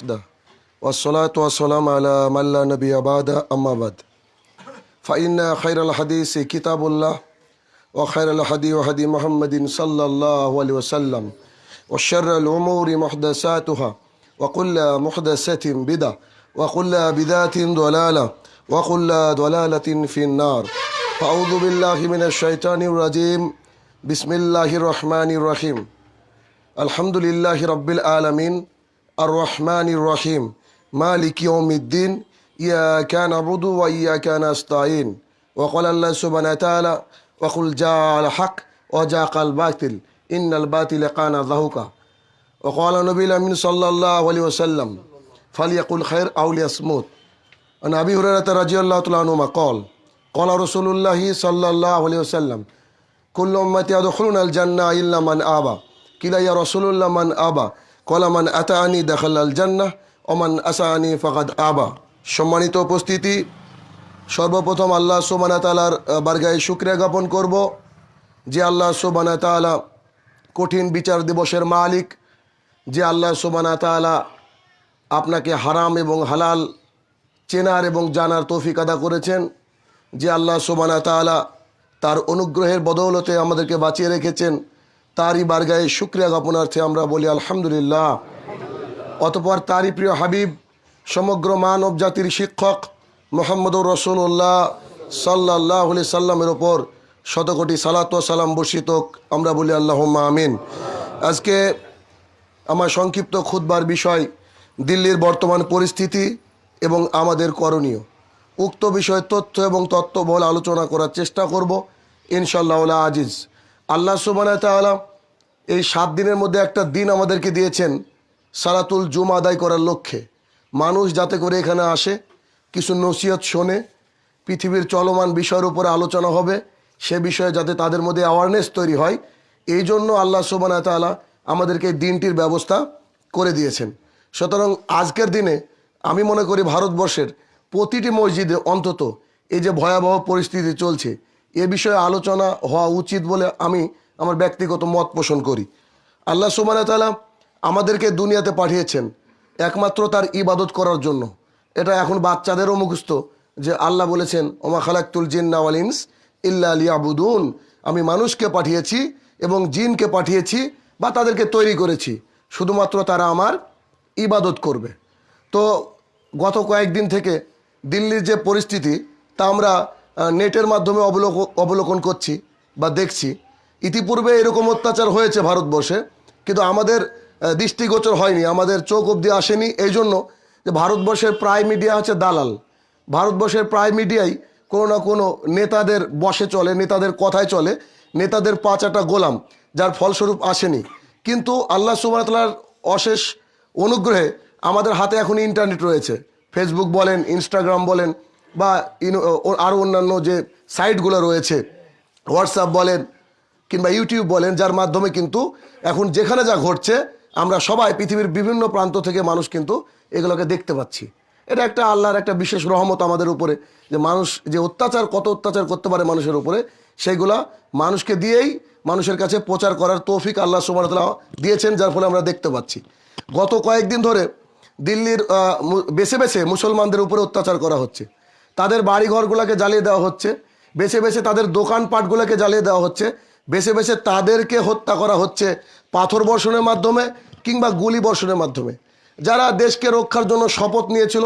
وحده. والصلاة والسلام على من لا نبي بعد أما بعد. فإن خير الحديث كتاب الله وخير الهدي هدي محمد صلى الله عليه وسلم وشر الأمور محدثاتها وكل محدثة بدعة وكل بدعة ضلالة وكل ضلالة في النار. فأعوذ بالله من الشيطان الرجيم. بسم الله الرحمن الرحيم. الحمد لله رب العالمين. الرحمن الرحيم. مالك يوم الدين. إياك نعبد وإياك نستعين. وقال الله سبحانه وتعالى وقل جاء الحق وجاء الباطل. إن الباطل كان ذهوكا وقال النبي الأمين صلى الله عليه وسلم فليقل خير أو ليصمت. عن أبي هريرة رضي الله تعالى عنهما قال قال رسول الله صلى الله عليه وسلم كل أمتي يدخلون الجنة إلا من آبى. قيل يا رسول الله من آبى. কলামান আতানি আল জান্না ওমান আসানি ফাকাদ আবা। সম্মানিত উপস্থিতি, সর্বপ্রথম আল্লাহ সোবানা তালার বার্গায় শুক্রিয়া জ্ঞাপন করব যে আল্লাহ সোবানা তালা কঠিন বিচার দিবসের মালিক, যে আল্লাহ সোবানা তালা আপনাকে হারাম এবং হালাল চেনার এবং জানার তৌফিক আদা করেছেন, যে আল্লাহ সোবানা তালা তার অনুগ্রহের বদৌলতে আমাদেরকে বাঁচিয়ে রেখেছেন তারই বারগায়ে শুক্রিয়া জ্ঞাপনার্থে আমরা বলি আলহামদুলিল্লাহ। অতপর তারই প্রিয় হাবিব, সমগ্র মানব জাতির শিক্ষক মোহাম্মদুর রসুল্লাহ সাল্লাহ সাল্লামের ওপর শতকোটি সালাত সালাম বর্ষিত আমরা বলি আল্লাহ আমিন। আজকে আমার সংক্ষিপ্ত খুদবার বিষয়, দিল্লির বর্তমান পরিস্থিতি এবং আমাদের করণীয়। উক্ত বিষয়ে তথ্য এবং তত্ত্ববল আলোচনা করার চেষ্টা করব ইনশাল্লাহ আজিজ। আল্লাহ সুবানা এই সাত দিনের মধ্যে একটা দিন আমাদেরকে দিয়েছেন সালাতুল জুম আদায় করার লক্ষ্যে। মানুষ যাতে করে এখানে আসে, কিছু নসিহত শোনে, পৃথিবীর চলমান বিষয়ের উপরে আলোচনা হবে, সে বিষয়ে যাতে তাদের মধ্যে অ্যাওয়ারনেস তৈরি হয়, এই জন্য আল্লাহ সুবানা তাআলা আমাদেরকে দিনটির ব্যবস্থা করে দিয়েছেন। সুতরাং আজকের দিনে আমি মনে করি ভারতবর্ষের প্রতিটি মসজিদে অন্তত এই যে ভয়াবহ পরিস্থিতি চলছে এ বিষয়ে আলোচনা হওয়া উচিত বলে আমি আমার ব্যক্তিগত মত পোষণ করি। আল্লাহ সুবানা তাআলা আমাদেরকে দুনিয়াতে পাঠিয়েছেন একমাত্র তার ইবাদত করার জন্য। এটা এখন বাচ্চাদেরও মুখস্থ যে আল্লাহ বলেছেন, ওমা খালাক্তুল জিন্নাওয়াল ইনস ইল্লা আলিয়াবুদুন আমি মানুষকে পাঠিয়েছি এবং জিনকে পাঠিয়েছি বা তাদেরকে তৈরি করেছি। শুধুমাত্র তারা আমার ইবাদত করবে। তো গত কয়েকদিন থেকে দিল্লির যে পরিস্থিতি, তা আমরা নেটের মাধ্যমে অবলোক, অবলোকন করছি বা দেখছি। ইতিপূর্বে এরকম অত্যাচার হয়েছে ভারতবর্ষে, কিন্তু আমাদের দৃষ্টিগোচর হয়নি, আমাদের চোখ অবধি আসেনি। এই জন্য যে ভারতবর্ষের প্রায় মিডিয়া হচ্ছে দালাল। ভারতবর্ষের প্রায় মিডিয়াই কোনো না কোনো নেতাদের বসে চলে, নেতাদের কথায় চলে, নেতাদের পাঁচাটা গোলাম, যার ফলস্বরূপ আসেনি। কিন্তু আল্লাহ সুবাহতালার অশেষ অনুগ্রহে আমাদের হাতে এখন ইন্টারনেট রয়েছে। ফেসবুক বলেন ইনস্টাগ্রাম বলেন বা ও- আরও অন্যান্য যে সাইটগুলো রয়েছে হোয়াটসঅ্যাপ বলেন কিংবা ইউটিউব বলেন, যার মাধ্যমে কিন্তু এখন যেখানে যা ঘটছে, আমরা সবাই পৃথিবীর বিভিন্ন প্রান্ত থেকে মানুষ কিন্তু এগুলোকে দেখতে পাচ্ছি। এটা একটা আল্লাহর একটা বিশেষ রহমত আমাদের উপরে, যে মানুষ, যে অত্যাচার, কত অত্যাচার করতে পারে মানুষের উপরে সেইগুলা মানুষকে দিয়েই মানুষের কাছে প্রচার করার তৌফিক আল্লাহ সুবাহতাল্লাহ দিয়েছেন, যার ফলে আমরা দেখতে পাচ্ছি। গত কয়েকদিন ধরে দিল্লির বেছে বেছে মুসলমানদের উপরে অত্যাচার করা হচ্ছে। তাদের বাড়িঘরগুলোকে জ্বালিয়ে দেওয়া হচ্ছে। বেছে বেছে তাদের দোকানপাটগুলোকে জ্বালিয়ে দেওয়া হচ্ছে। বেছে বেছে তাদেরকে হত্যা করা হচ্ছে পাথর বর্ষণের মাধ্যমে কিংবা গুলি বর্ষণের মাধ্যমে। যারা দেশকে রক্ষার জন্য শপথ নিয়েছিল,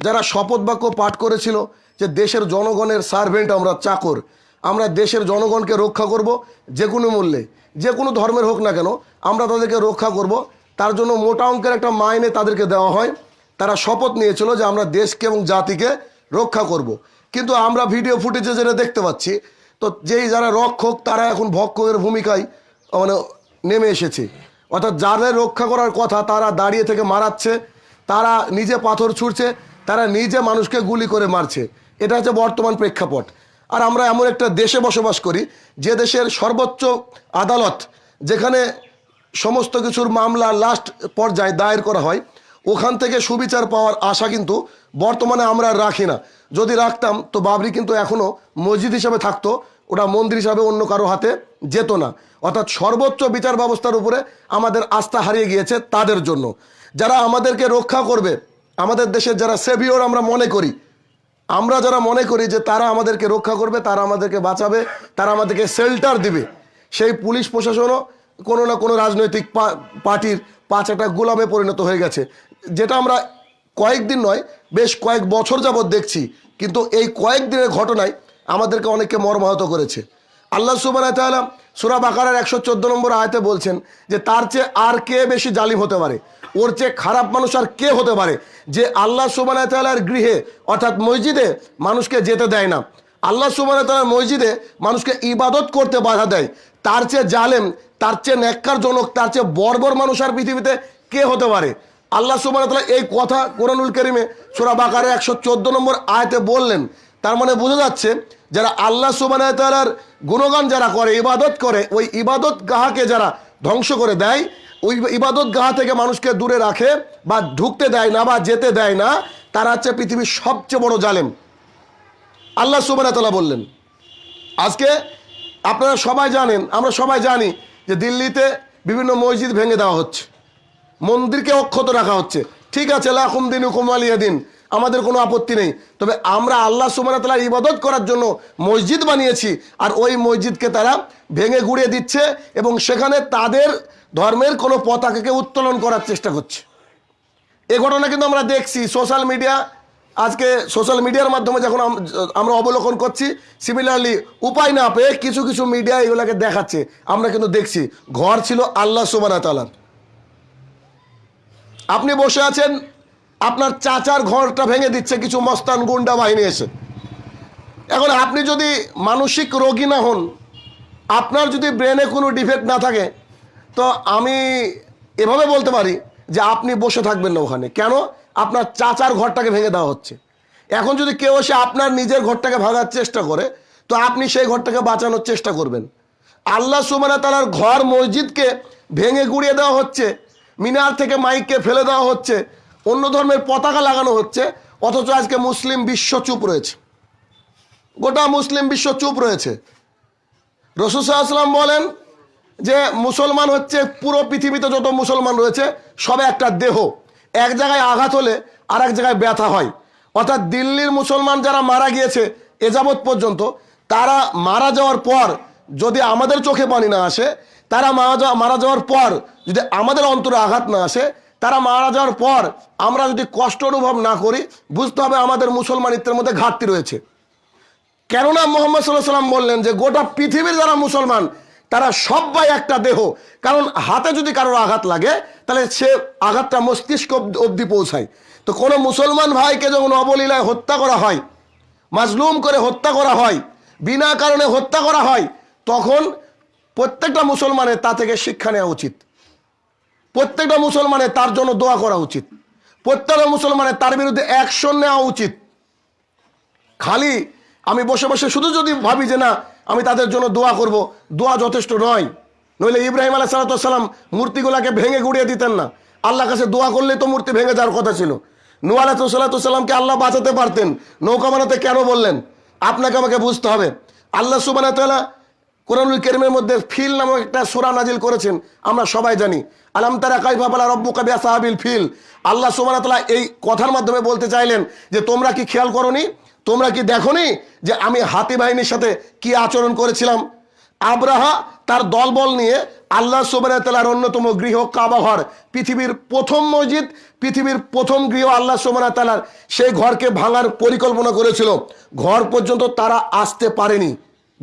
যারা শপথ বাক্য পাঠ করেছিল যে দেশের জনগণের সার্ভেন্ট আমরা, চাকর, আমরা দেশের জনগণকে রক্ষা করব যে কোনো মূল্যে। যে কোনো ধর্মের হোক না কেন, আমরা তাদেরকে রক্ষা করব। তার জন্য মোটা অঙ্কের একটা মাইনে তাদেরকে দেওয়া হয়। তারা শপথ নিয়েছিল যে আমরা দেশকে এবং জাতিকে রক্ষা করব। কিন্তু আমরা ভিডিও ফুটেজে যেটা দেখতে পাচ্ছি, তো যেই যারা রক্ষক, তারা এখন ভক্ষকের ভূমিকায় মানে নেমে এসেছে। অর্থাৎ যাদের রক্ষা করার কথা তারা দাঁড়িয়ে থেকে মারাচ্ছে, তারা নিজে পাথর ছুঁড়ছে, তারা নিজে মানুষকে গুলি করে মারছে। এটা হচ্ছে বর্তমান প্রেক্ষাপট। আর আমরা এমন একটা দেশে বসবাস করি, যে দেশের সর্বোচ্চ আদালত, যেখানে সমস্ত কিছুর মামলা লাস্ট পর্যায়ে দায়ের করা হয় ওখান থেকে সুবিচার পাওয়ার আশা কিন্তু বর্তমানে আমরা রাখি না। যদি রাখতাম, তো বাবরি কিন্তু এখনও মসজিদ হিসাবে থাকতো, ওটা মন্দির হিসাবে অন্য কারও হাতে যেত না। অর্থাৎ সর্বোচ্চ বিচার ব্যবস্থার উপরে আমাদের আস্থা হারিয়ে গিয়েছে তাদের জন্য। যারা আমাদেরকে রক্ষা করবে, আমাদের দেশের যারা সেভিওর আমরা মনে করি, আমরা যারা মনে করি যে তারা আমাদেরকে রক্ষা করবে, তারা আমাদেরকে বাঁচাবে, তারা আমাদেরকে শেল্টার দিবে, সেই পুলিশ প্রশাসনও কোনো না কোনো রাজনৈতিক পার্টির পাঁচ একটা গোলামে পরিণত হয়ে গেছে। যেটা আমরা কয়েকদিন নয়, বেশ কয়েক বছর যাবৎ দেখছি। কিন্তু এই কয়েকদিনের ঘটনায় আমাদেরকে অনেককে মর্মাহত করেছে। আল্লাহ সুবান তাআলা সুরা বাকারার একশো চোদ্দ নম্বর আয়তে বলছেন যে, তার চেয়ে আর কে বেশি জালিম হতে পারে? ওর চেয়ে খারাপ মানুষ আর কে হতে পারে? যে আল্লাহ সুবান তাআলার গৃহে, অর্থাৎ মসজিদে মানুষকে যেতে দেয় না। আল্লাহ সুবান তাআলার মসজিদে মানুষকে ইবাদত করতে বাধা দেয়। তার চেয়ে জালেম, তার চেয়ে ন্যাক্কারজনক তার চেয়ে বর্বর মানুষ আর পৃথিবীতে কে হতে পারে? আল্লাহ তাআলা এই কথা কোরআনুল করিমে সোরা বাকারে একশো চোদ্দ নম্বর আয়তে বললেন। তার মানে বোঝা যাচ্ছে যারা আল্লাহ সুবান তাআলার গুণগান যারা করে, ইবাদত করে, ওই ইবাদত গাহাকে যারা ধ্বংস করে দেয়, ওই ইবাদত গাহা থেকে মানুষকে দূরে রাখে বা ঢুকতে দেয় না বা যেতে দেয় না, তারা হচ্ছে পৃথিবীর সবচেয়ে বড় জালেম। আল্লাহ সুবান তাআলা বললেন, আজকে আপনারা সবাই জানেন, আমরা সবাই জানি যে দিল্লিতে বিভিন্ন মসজিদ ভেঙে দেওয়া হচ্ছে। মন্দিরকে অক্ষত রাখা হচ্ছে। ঠিক আছে লাখুম দিন কুমালিয়া দিন। আমাদের কোনো আপত্তি নেই। তবে আমরা আল্লাহ সুবান তালার ইবাদত করার জন্য মসজিদ বানিয়েছি আর ওই মসজিদকে তারা ভেঙে গুড়িয়ে দিচ্ছে এবং সেখানে তাদের ধর্মের কোনো পতাকাকে উত্তোলন করার চেষ্টা করছে। এ ঘটনা কিন্তু আমরা দেখছি। সোশ্যাল মিডিয়া, আজকে সোশ্যাল মিডিয়ার মাধ্যমে যখন আমরা অবলোকন করছি সিমিলারলি উপায় না পেয়ে কিছু কিছু মিডিয়া এগুলোকে দেখাচ্ছে। আমরা কিন্তু দেখছি, ঘর ছিল আল্লাহ সুবানা তালার আপনি বসে আছেন, আপনার চাচার ঘরটা ভেঙে দিচ্ছে, কিছু মস্তান গুন্ডা বাহিনী এসে। এখন আপনি যদি মানসিক রোগী না হন, আপনার যদি ব্রেনে কোনো ডিফেক্ট না থাকে, তো আমি এভাবে বলতে পারি যে আপনি বসে থাকবেন না ওখানে। কেন? আপনার চাচার ঘরটাকে ভেঙে দেওয়া হচ্ছে। এখন যদি কেউ এসে আপনার নিজের ঘরটাকে ভাঙার চেষ্টা করে, তো আপনি সেই ঘরটাকে বাঁচানোর চেষ্টা করবেন। আল্লাহ সুমানা তালার ঘর মসজিদকে ভেঙে গুড়িয়ে দেওয়া হচ্ছে। মিনার থেকে মাইককে ফেলে দেওয়া হচ্ছে। অন্য ধর্মের পতাকা লাগানো হচ্ছে, অথচ আজকে মুসলিম বিশ্ব চুপ রয়েছে। গোটা মুসলিম বিশ্ব চুপ রয়েছে। রসুসাল্লাম বলেন যে, মুসলমান হচ্ছে পুরো পৃথিবীতে যত মুসলমান রয়েছে, সবে একটা দেহ। এক জায়গায় আঘাত হলে আর এক জায়গায় ব্যথা হয়। অর্থাৎ দিল্লির মুসলমান যারা মারা গিয়েছে এ যাবৎ পর্যন্ত, তারা মারা যাওয়ার পর যদি আমাদের চোখে পানি না আসে তারা মারা যাওয়া মারা যাওয়ার পর যদি আমাদের অন্তরে আঘাত না আসে, তারা মারা যাওয়ার পর আমরা যদি কষ্ট অনুভব না করি, বুঝতে হবে আমাদের মুসলমানিত্বের মধ্যে ঘাটতি রয়েছে। কেননা মোহাম্মদ সাল্লাহ সাল্লাম বললেন যে, গোটা পৃথিবীর যারা মুসলমান, তারা সবাই একটা দেহ। কারণ হাতে যদি কারোর আঘাত লাগে, তাহলে সে আঘাতটা মস্তিষ্ক অব- অবধি পৌঁছায়। তো কোনো মুসলমান ভাইকে যখন অবলীলায় হত্যা করা হয়, মাজলুম করে হত্যা করা হয়, বিনা কারণে হত্যা করা হয়, তখন প্রত্যেকটা মুসলমানের তা থেকে শিক্ষা নেওয়া উচিত। প্রত্যেকটা মুসলমানের তার জন্য দোয়া করা উচিত। প্রত্যেকটা মুসলমানের তার বিরুদ্ধে অ্যাকশন নেওয়া উচিত। খালি আমি বসে বসে শুধু যদি ভাবি যে না, আমি তাদের জন্য দোয়া করব, দোয়া যথেষ্ট নয়। নইলে ইব্রাহিম আলাহ সালাতাম মূর্তিগুলাকে ভেঙে গুড়িয়ে দিতেন না। আল্লাহ কাছে দোয়া করলে তো মূর্তি ভেঙে যাওয়ার কথা ছিল। নু আলাহ সাল্লাতামকে আল্লাহ বাঁচাতে পারতেন। নৌকা বানাতে কেন বললেন? আপনাকে আমাকে বুঝতে হবে। আল্লাহ তালা কোরআনুল কেরিমের মধ্যে ফিল নামক একটা সোরা নাজিল করেছেন, আমরা সবাই জানি। আলাম তারা কাইফা বালা রব্বু কাবিয়া সাহাবিল ফিল। আল্লাহ সুবান তালা এই কথার মাধ্যমে বলতে চাইলেন যে, তোমরা কি খেয়াল করনি? তোমরা কি দেখনি যে, আমি হাতি বাহিনীর সাথে কি আচরণ করেছিলাম? আব্রাহা তার দলবল নিয়ে আল্লাহ সুবান অন্যতম গৃহ কাবাঘর পৃথিবীর প্রথম মসজিদ, পৃথিবীর প্রথম গৃহ আল্লাহ সুবান তালার সেই ঘরকে ভাঙার পরিকল্পনা করেছিল। ঘর পর্যন্ত তারা আসতে পারেনি।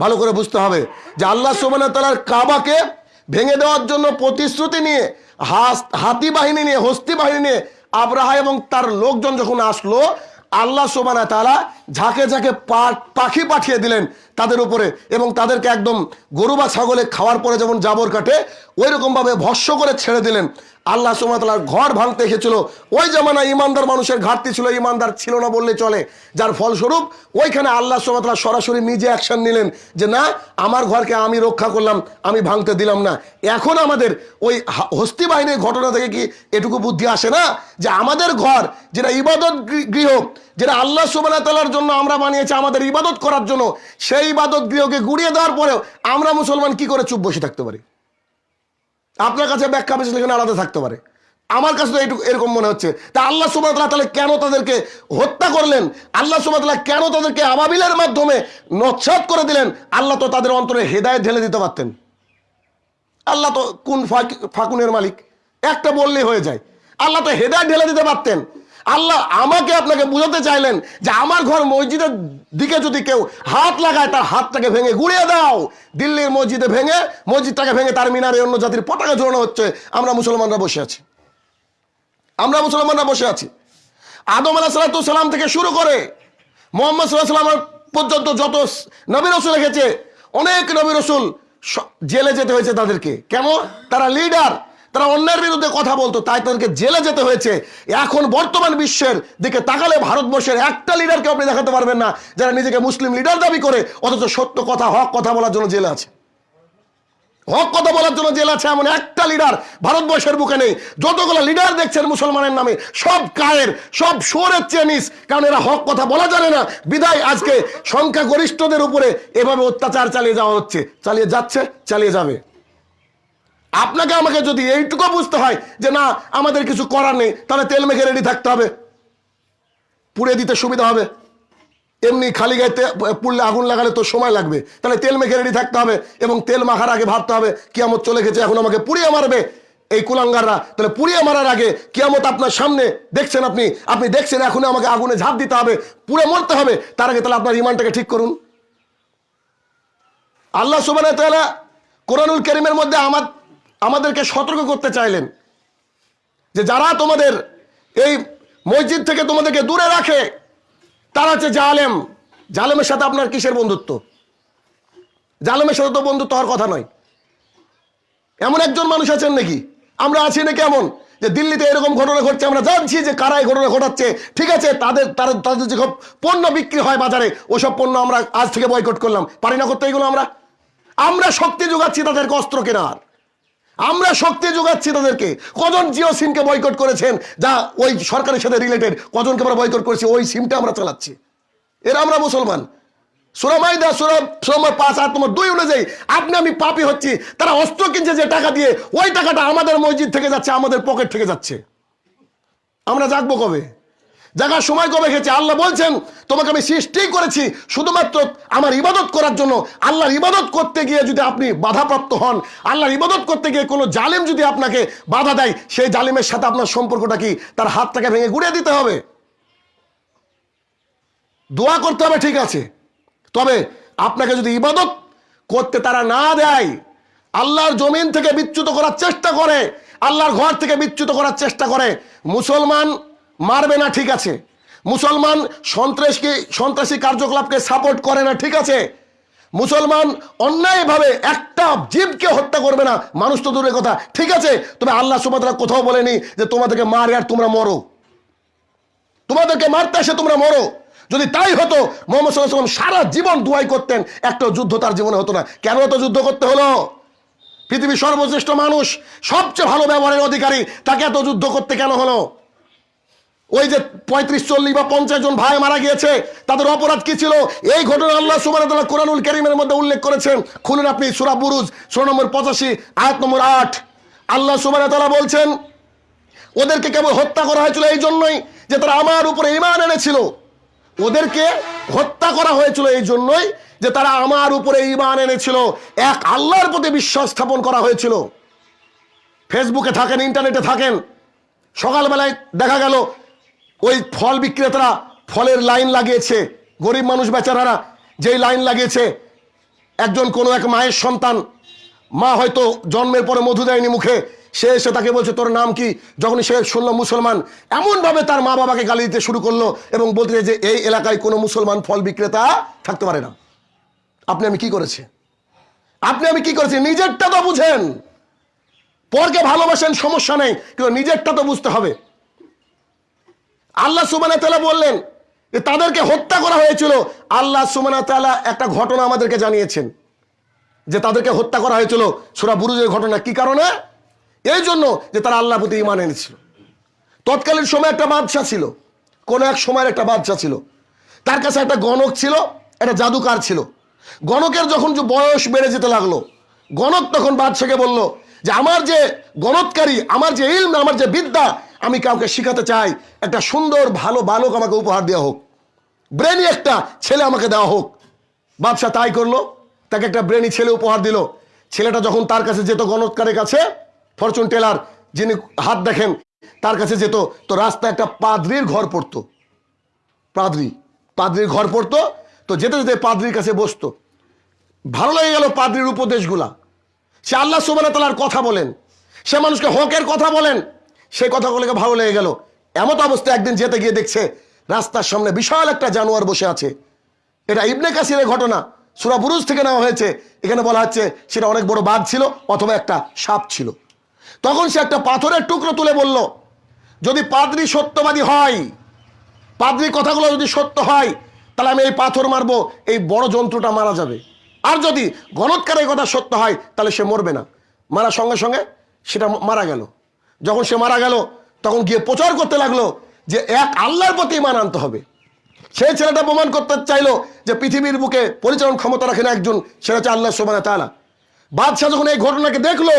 ভালো করে বুঝতে হবে যে আল্লাহ সুবান তালার কাবাকে ভেঙে দেওয়ার জন্য প্রতিশ্রুতি নিয়ে হাতি বাহিনী নিয়ে, হস্তি বাহিনী নিয়ে আব্রাহা এবং তার লোকজন যখন আসলো, আল্লাহ সোবানা তালা ঝাঁকে ঝাঁকে পাখি পাঠিয়ে দিলেন তাদের উপরে এবং তাদেরকে একদম গরু বা ছাগলে খাওয়ার পরে যেমন জাবর কাটে ওই রকমভাবে ভস্য করে ছেড়ে দিলেন। আল্লাহ সোমাতালার ঘর ভাঙতে এসেছিল। ওই জামানা ইমানদার মানুষের ঘাটতি ছিল ইমানদার ছিল না বললে চলে। যার ফলস্বরূপ, ওইখানে আল্লাহ সোমাতালা সরাসরি নিজে অ্যাকশন নিলেন যে, না, আমার ঘরকে আমি রক্ষা করলাম, আমি ভাঙতে দিলাম না। এখন আমাদের ওই হস্তি বাহিনীর ঘটনা থেকে কি এটুকু বুদ্ধি আসে না? যে আমাদের ঘর, যেটা ইবাদত গৃহ, যেটা আল্লাহ সুবানা তালার জন্য আমরা বানিয়েছি আমাদের ইবাদত করার জন্য, সেই ইবাদত গৃহকে গুড়িয়ে দেওয়ার পরেও আমরা মুসলমান কি করে চুপ বসে থাকতে পারি? আপনার কাছে ব্যাখ্যা বিশ্লেষণ আলাদা থাকতে পারে। আমার কাছে তো এইটুকু এরকম মনে হচ্ছে। তা আল্লাহ সুবাহতাল্লাহ তাহলে কেন তাদেরকে হত্যা করলেন? আল্লাহ সুবাহতাল্লাহ কেন তাদেরকে আবাবিলের মাধ্যমে নচ্ছাদ করে দিলেন? আল্লাহ তো তাদের অন্তরে হেদায় ঢেলে দিতে পারতেন। আল্লাহ তো কোন ফাকুনের মালিক? একটা বললেই হয়ে যায়। আল্লাহ তো হেদায় ঢেলে দিতে পারতেন। আল্লাহ আমাকে আপনাকে বুঝাতে চাইলেন যে আমার ঘর মসজিদের দিকে যদি কেউ হাত লাগায়, তার হাতটাকে ভেঙে গুড়িয়ে দাও। দিল্লির মসজিদে ভেঙে, মসজিদটাকে ভেঙে তার মিনারে অন্য জাতির পতাকা ঝোলানো হচ্ছে। আমরা মুসলমানরা বসে আছি। আমরা মুসলমানরা বসে আছি। আদম আলাহ সালাম থেকে শুরু করে মোহাম্মদ সাল্লাহ সাল্লাম পর্যন্ত যত নবী রসুল রেখেছে, অনেক নবী রসুল জেলে যেতে হয়েছে তাদেরকে। কেন তারা লিডার তারা অন্যের বিরুদ্ধে কথা বলতো তাই তাদেরকে জেলে যেতে হয়েছে। এখন বর্তমান বিশ্বের দিকে তাকালে ভারতবর্ষের একটা লিডারকে আপনি দেখাতে পারবেন না, যারা নিজেকে মুসলিম লিডার দাবি করে, অথচ সত্য কথা, হক কথা বলার জন্য জেলে আছে। হক কথা বলার জন্য জেল আছে এমন একটা লিডার ভারতবর্ষের বুকে নেই। যতগুলো লিডার দেখছেন মুসলমানের নামে, সব কায়ের সব সোরের চেনিস কারণ এরা হক কথা বলা জানে না। বিদায়, আজকে সংখ্যাগরিষ্ঠদের উপরে এভাবে অত্যাচার চালিয়ে যাওয়া হচ্ছে। চালিয়ে যাচ্ছে, চালিয়ে যাবে। আপনাকে আমাকে যদি এইটুকু বুঝতে হয় যে না, আমাদের কিছু করার নেই, তাহলে তেল মেখে রেডি থাকতে হবে। পুড়ে দিতে সুবিধা হবে। এমনি খালি গাইতে পুড়লে আগুন লাগালে তো সময় লাগবে। তাহলে তেল মেখে রেডি থাকতে হবে এবং তেল মাখার আগে ভাবতে হবে, কিয়ামত চলে গেছে, এখন আমাকে পুড়িয়ে মারবে এই কুলাঙ্গাররা। তাহলে পুড়িয়ে মারার আগে কিয়ামত আপনার সামনে, দেখছেন আপনি? আপনি দেখছেন এখন আমাকে আগুনে ঝাঁপ দিতে হবে, পুড়ে মরতে হবে। তার আগে তাহলে আপনার ইমানটাকে ঠিক করুন। আল্লাহ সুবান কোরআনুল করিমের মধ্যে আমার আমাদেরকে সতর্ক করতে চাইলেন যে যারা তোমাদের এই মসজিদ থেকে তোমাদেরকে দূরে রাখে, তারা হচ্ছে জালেম। জালেমের সাথে আপনার কিসের বন্ধুত্ব? জালেমের সাথে তো বন্ধুত্ব হওয়ার কথা নয়। এমন একজন মানুষ আছেন নাকি? আমরা আছি না কেমন যে দিল্লিতে এরকম ঘটনা ঘটছে, আমরা জানছি যে কারা এই ঘটনা ঘটাচ্ছে। ঠিক আছে, তাদের তাদের তাদের যে পণ্য বিক্রি হয় বাজারে, ওসব পণ্য আমরা আজ থেকে বয়কট করলাম। পারি না করতে এগুলো আমরা? আমরা শক্তি যোগাচ্ছি তাদেরকে অস্ত্র কেনার। আমরা শক্তি যোগাচ্ছি তাদেরকে। কজন জিও সিমকে বয়কট করেছেন? যা ওই সরকারের সাথে রিলেটেড কজনকে আমরা বয়কট করেছি, ওই সিমটা আমরা চালাচ্ছি। এরা আমরা মুসলমান। সুরামাইদা সুরা সুরমার পাঁচ আর তোমার দুই অনুযায়ী, আপনি, আমি পাপি হচ্ছি, তারা অস্ত্র কিনছে যে টাকা দিয়ে, ওই টাকাটা আমাদের মসজিদ থেকে যাচ্ছে, আমাদের পকেট থেকে যাচ্ছে। আমরা জাগবো কবে? জাগার সময় কবে গেছে আল্লাহ বলছেন, তোমাকে আমি সৃষ্টি করেছি শুধুমাত্র আমার ইবাদত করার জন্য। আল্লাহর ইবাদত করতে গিয়ে যদি আপনি বাধাপ্রাপ্ত হন, আল্লাহর ইবাদত করতে গিয়ে কোনো জালিম যদি আপনাকে বাধা দেয়, সেই জালিমের সাথে আপনার সম্পর্কটা কি? তার হাতটাকে ভেঙে গুড়িয়ে দিতে হবে। দোয়া করতে হবে, ঠিক আছে। তবে আপনাকে যদি ইবাদত করতে তারা না দেয়, আল্লাহর জমিন থেকে বিচ্যুত করার চেষ্টা করে, আল্লাহর ঘর থেকে বিচ্যুত করার চেষ্টা করে, মুসলমান মারবে না, ঠিক আছে। মুসলমান সন্ত্রাসকে, সন্ত্রাসী কার্যকলাপকে সাপোর্ট করে না, ঠিক আছে। মুসলমান অন্যায়ভাবে একটা জীবকে হত্যা করবে না, মানুষ তো দূরের কথা, ঠিক আছে। তবে আল্লাহ সুবাদরা কোথাও বলেনি যে তোমাদেরকে মারে আর তোমরা মরো। তোমাদেরকে মারতে এসে তোমরা মরো। যদি তাই হতো, মোহাম্মদ সাল্লাহ সারা জীবন দুয়াই করতেন, একটা যুদ্ধ তার জীবনে হতো না। কেন এত যুদ্ধ করতে হলো? পৃথিবীর সর্বশ্রেষ্ঠ মানুষ, সবচেয়ে ভালো ব্যবহারের অধিকারী, তাকে এত যুদ্ধ করতে কেন হলো? ওই যে পঁয়ত্রিশ চল্লিশ বা পঞ্চাশ জন ভাই মারা গিয়েছে, তাদের অপরাধ কি ছিল? এই ঘটনা আল্লাহ সুবাহ কোরআনুল করিমের মধ্যে উল্লেখ করেছেন। খুলুন আপনি সুরা বুরুজ, সুরা নম্বর পঁচাশি, আয়াত নম্বর আট। আল্লাহ সুবাহ বলছেন, ওদেরকে কেবল হত্যা করা হয়েছিল এই জন্যই যে তারা আমার উপরে ইমান এনেছিল। ওদেরকে হত্যা করা হয়েছিল এই জন্যই যে তারা আমার উপরে ইমান এনেছিল। এক আল্লাহর প্রতি বিশ্বাস স্থাপন করা হয়েছিল। ফেসবুকে থাকেন, ইন্টারনেটে থাকেন। সকালবেলায় দেখা গেল ওই ফল বিক্রেতারা ফলের লাইন লাগিয়েছে। গরিব মানুষ বেচারারা যেই লাইন লাগিয়েছে, একজন কোনো এক মায়ের সন্তান, মা হয়তো জন্মের পরে মধু দেয়নি মুখে, সে এসে তাকে বলছে, তোর নাম কি? যখন সে শুনলো মুসলমান, এমনভাবে তার মা বাবাকে গালি দিতে শুরু করল এবং বলতে যে, এই এলাকায় কোনো মুসলমান ফল বিক্রেতা থাকতে পারে না। আপনি আমি কি করেছি? আপনি আমি কি করেছি? নিজেরটা তো বুঝেন। পরকে ভালোবাসেন, সমস্যা নেই, কিন্তু নিজেরটা তো বুঝতে হবে। আল্লাহ সুবানা তালা বললেন যে তাদেরকে হত্যা করা হয়েছিল। আল্লাহ সুবানা তালা একটা ঘটনা আমাদেরকে জানিয়েছেন যে তাদেরকে হত্যা করা হয়েছিল সুরা বুরুজের ঘটনা। কি কারণে? এই জন্য যে তারা আল্লাহ প্রতি ইমান এনেছিল। তৎকালীন সময় একটা বাদশা ছিল। কোন এক সময়ের একটা বাদশা ছিল। তার কাছে একটা গণক ছিল, একটা জাদুকার ছিল। গণকের যখন যে বয়স বেড়ে যেতে লাগল, গণক তখন বাদশাকে বলল যে, আমার যে গণৎকারী, আমার যে ইলম, আমার যে বিদ্যা আমি কাউকে শিখাতে চাই, একটা সুন্দর, ভালো বালক আমাকে উপহার দেওয়া হোক। ব্রেনি একটা ছেলে আমাকে দেওয়া হোক। বাদশাহ তাই করল, তাকে একটা ব্রেনি ছেলে উপহার দিল। ছেলেটা যখন তার কাছে যেত গণৎকারের কাছে, ফরচুন টেলার যিনি হাত দেখেন, তার কাছে যেত, তো রাস্তায় একটা পাদ্রির ঘর পড়তো। পাদ্রি, পাদ্রির ঘর পড়তো, তো যেতে যেতে পাদ্রির কাছে বসতো। ভালো লেগে গেল পাদ্রির উপদেশগুলা। সে আল্লাহ সুবানা তালার কথা বলেন। সে মানুষকে হকের কথা বলেন। সেই কথাগুলোকে ভালো লেগে গেল। এমত অবস্থা একদিন যেতে গিয়ে দেখছে, রাস্তার সামনে বিশাল একটা জানোয়ার বসে আছে। এটা ইবনে কাসিরের ঘটনা। সুরা থেকে নেওয়া হয়েছে। এখানে বলা হচ্ছে, সেটা অনেক বড় বাঘ ছিল, অথবা একটা সাপ ছিল। তখন সে একটা পাথরের টুকরো তুলে বলল, যদি পাদ্রি সত্যবাদী হয়, পাদ্রির কথাগুলো যদি সত্য হয়, তাহলে আমি এই পাথর মারবো, এই বড় যন্ত্রটা মারা যাবে। আর যদি গণৎকারের কথা সত্য হয়, তাহলে সে মরবে না। মারার সঙ্গে সঙ্গে সেটা মারা গেল। যখন সে মারা গেল, তখন গিয়ে প্রচার করতে লাগল যে এক আল্লাহর প্রতি ইমান আনতে হবে। সেই ছেলেটা প্রমাণ করতে চাইলো যে পৃথিবীর বুকে পরিচালন ক্ষমতা রাখেন একজন, সেটা হচ্ছে আল্লাহ সোমানা তালা বাদশাহ যখন এই ঘটনাকে দেখল,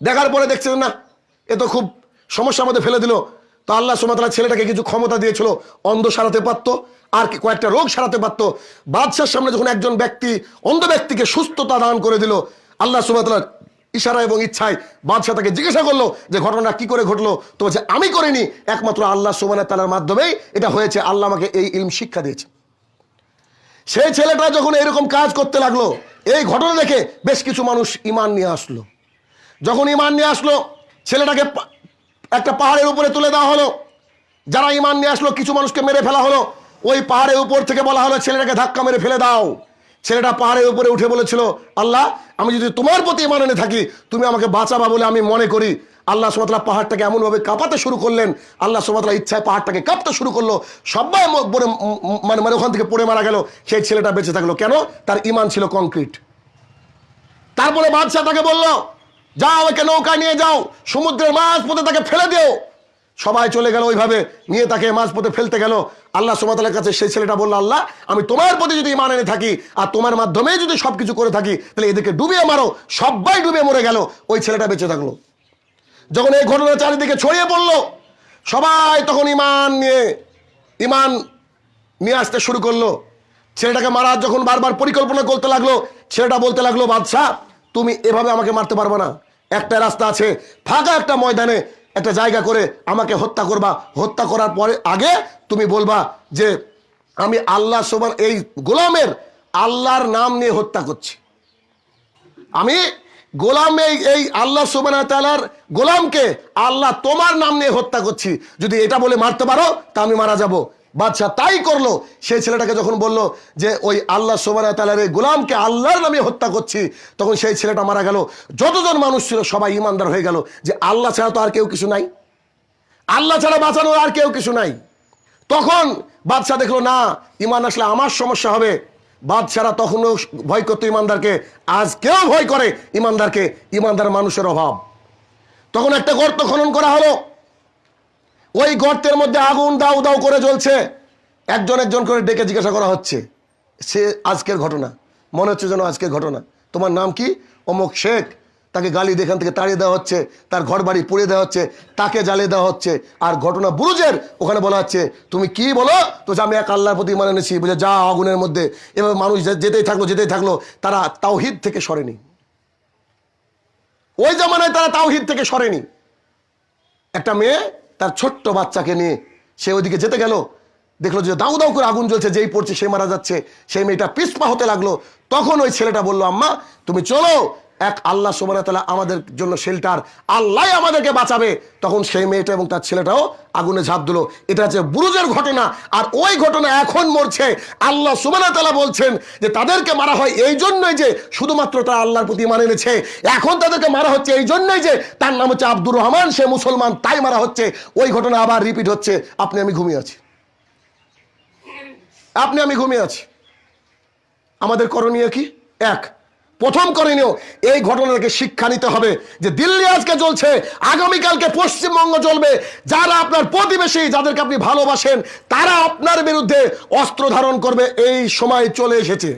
দেখার পরে দেখছে না, এ তো খুব সমস্যার মধ্যে ফেলে দিল। তো আল্লাহ সুমাতালা ছেলেটাকে কিছু ক্ষমতা দিয়েছিল, অন্ধ সারাতে পারতো, আর কয়েকটা রোগ সারাতে পারতো। বাদশার সামনে যখন একজন ব্যক্তি, অন্ধ ব্যক্তিকে সুস্থতা দান করে দিল, আল্লাহ সুমাতালার ইশারা এবং ইচ্ছায় বাদশাহ তাকে জিজ্ঞাসা করল যে ঘটনা কি করে ঘটলো? তো বলছে, আমি করিনি। একমাত্র আল্লাহ সুমানা তালার মাধ্যমেই এটা হয়েছে। আল্লাহ আমাকে এই ইলম শিক্ষা দিয়েছে। সেই ছেলেটা যখন এরকম কাজ করতে লাগল, এই ঘটনা দেখে বেশ কিছু মানুষ ইমান নিয়ে আসলো। যখন ইমান নিয়ে আসলো, ছেলেটাকে একটা পাহাড়ের উপরে তুলে দেওয়া হলো। যারা ইমান নিয়ে আসলো, কিছু মানুষকে মেরে ফেলা হলো। ওই পাহাড়ের উপর থেকে বলা হলো, ছেলেটাকে ধাক্কা মেরে ফেলে দাও। ছেলেটা পাহাড়ের উপরে উঠে বলেছিল, আল্লাহ, আমি যদি তোমার প্রতি ইমান এনে থাকি, তুমি আমাকে বাঁচাবা বলে আমি মনে করি। আল্লাহ সুমাতলা পাহাড়টাকে এমনভাবে কাঁপাতে শুরু করলেন। আল্লাহ সুমাতলা ইচ্ছায় পাহাড়টাকে কাঁপতে শুরু করল। সবাই ম- মানে মানে ওখান থেকে পড়ে মারা গেল। সেই ছেলেটা বেঁচে থাকল। কেন? তার ইমান ছিল কংক্রিট। তারপরে বাদশাহ তাকে বলল, যাও একে নৌকা নিয়ে যাও। সমুদ্রের মাছ পথে তাকে ফেলে দিও। সবাই চলে গেল ওইভাবে, নিয়ে তাকে মাছ পথে ফেলতে গেল। আল্লাহ সুমাতালের কাছে সেই ছেলেটা বলল, আল্লাহ, আমি তোমার প্রতি যদি ইমান এনে থাকি আর তোমার মাধ্যমে যদি সব কিছু করে থাকি, তাহলে এদেরকে ডুবিয়ে মারো। সবাই ডুবে মরে গেল। ওই ছেলেটা বেঁচে থাকল। যখন এই ঘটনা চারিদিকে ছড়িয়ে পড়ল, সবাই তখন ইমান নিয়ে ইমান নিয়ে আসতে শুরু করল। ছেলেটাকে মারার যখন বারবার পরিকল্পনা করতে লাগল, ছেলেটা বলতে লাগল, বাদশাহ, তুমি এভাবে আমাকে মারতে পারবে না। একটা রাস্তা আছে, ফাঁকা একটা ময়দানে একটা জায়গা করে আমাকে হত্যা করবা, হত্যা করার পরে আগে তুমি বলবা যে আমি আল্লাহ সোমান এই গোলামের আল্লাহর নাম নিয়ে হত্যা করছি। আমি গোলাম এই এই আল্লাহ সুবান তালার গোলামকে আল্লাহ তোমার নাম নিয়ে হত্যা করছি। যদি এটা বলে মারতে পারো, তা আমি মারা যাব। বাদশাহ তাই করল। সেই ছেলেটাকে যখন বলল যে, ওই আল্লাহ সোবান তালার গোলামকে আল্লাহর নামে হত্যা করছি, তখন সেই ছেলেটা মারা গেল। যতজন মানুষ ছিল সবাই ইমানদার হয়ে গেল যে, আল্লাহ ছাড়া তো আর কেউ কিছু নাই। আল্লাহ ছাড়া বাঁচানোর আর কেউ কিছু নাই। তখন বাদশাহ দেখল, না ইমান আসলে আমার সমস্যা হবে। বাদশারা তখনও ভয় করতো ইমানদারকে আজ কেউ ভয় করে ইমানদারকে ইমানদার মানুষের অভাব। তখন একটা গর্ত খনন করা হলো। ওই গর্তের মধ্যে আগুন দাউ দাউ করে জ্বলছে। একজন একজন করে ডেকে জিজ্ঞাসা করা হচ্ছে, সে আজকের ঘটনা। মনে হচ্ছে যেন আজকের ঘটনা। তোমার নাম কি? অমুক শেখ। তাকে গালি দিয়ে এখান থেকে তাড়িয়ে দেওয়া হচ্ছে, তার ঘর বাড়ি পুড়িয়ে দেওয়া হচ্ছে, তাকে জ্বালিয়ে দেওয়া হচ্ছে। আর ঘটনা বুরুজের ওখানে বলা হচ্ছে, তুমি কি বলো? তো যে আমি এক আল্লাহর প্রতি মানে এনেছি বুঝে যা আগুনের মধ্যে, এভাবে মানুষ যেতেই থাকল যেতেই থাকল, তারা তাওহিদ থেকে সরেনি। ওই জামানায় তারা তাওহিদ থেকে সরেনি। একটা মেয়ে তার ছোট্ট বাচ্চাকে নিয়ে সে ওইদিকে যেতে গেল। দেখল যে দাউ দাউ করে আগুন জ্বলছে, যেই পড়ছে সে মারা যাচ্ছে, সেই মেয়েটা পিসপা হতে লাগল। তখন ওই ছেলেটা বলল, আম্মা, তুমি চলো এক আল্লাহ সুবাহতালা আমাদের জন্য শেল্টার আল্লাহ আমাদেরকে বাঁচাবে। তখন সেই মেয়েটা এবং তার ছেলেটাও আগুনে ঝাঁপ দিল। এটা হচ্ছে বুরুজের ঘটনা, আর ওই ঘটনা এখন মরছে। আল্লাহ সুবাহতালা বলছেন যে তাদেরকে মারা হয় এই জন্যই যে শুধুমাত্র তারা আল্লাহর প্রতি মানে এনেছে। এখন তাদেরকে মারা হচ্ছে এই জন্যই যে তার নাম হচ্ছে আব্দুর রহমান, সে মুসলমান, তাই মারা হচ্ছে। ওই ঘটনা আবার রিপিট হচ্ছে। আপনি, আমি ঘুমিয়ে আছি। আপনি, আমি ঘুমিয়ে আছি। আমাদের করণীয় কি? এক প্রথম করণীয় এই ঘটনাকে শিক্ষা নিতে হবে যে দিল্লি আজকে চলছে আগামীকালকে পশ্চিমবঙ্গ চলবে যারা আপনার প্রতিবেশী, যাদেরকে আপনি ভালোবাসেন, তারা আপনার বিরুদ্ধে অস্ত্র ধারণ করবে। এই সময় চলে এসেছে।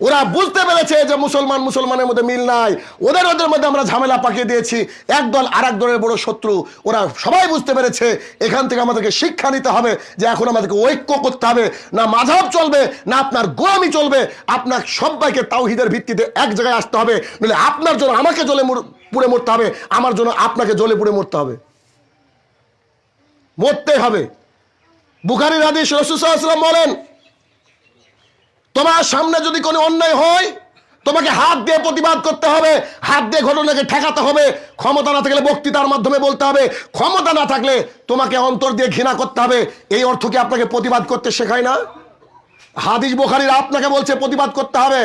ওরা বুঝতে পেরেছে যে মুসলমান মুসলমানের মধ্যে মিল নাই। ওদের ওদের মধ্যে আমরা ঝামেলা পাকিয়ে দিয়েছি। একদল আর এক দলের বড় শত্রু, ওরা সবাই বুঝতে পেরেছে। এখান থেকে আমাদেরকে শিক্ষা নিতে হবে যে এখন আমাদেরকে ঐক্য করতে হবে। না মাঝাব চলবে, না আপনার গোলামি চলবে। আপনার সবাইকে তাওহিদের ভিত্তিতে এক জায়গায় আসতে হবে। নইলে আপনার জন্য আমাকে জলে পুড়ে মরতে হবে। আমার জন্য আপনাকে জলে পুড়ে মরতে হবে। মরতে হবে। বুখারির হাদিস রসুসাল্লাম বলেন তোমার সামনে যদি কোনো অন্যায় হয়, তোমাকে হাত দিয়ে প্রতিবাদ করতে হবে, হাত দিয়ে ঘটনাকে ঠেকাতে হবে, ক্ষমতা না থাকলে বক্তৃতার মাধ্যমে বলতে হবে, ক্ষমতা না থাকলে তোমাকে অন্তর দিয়ে ঘৃণা করতে হবে, এই অর্থ কি আপনাকে প্রতিবাদ করতে শেখায় না? হাদিস বোখারির আপনাকে বলছে প্রতিবাদ করতে হবে।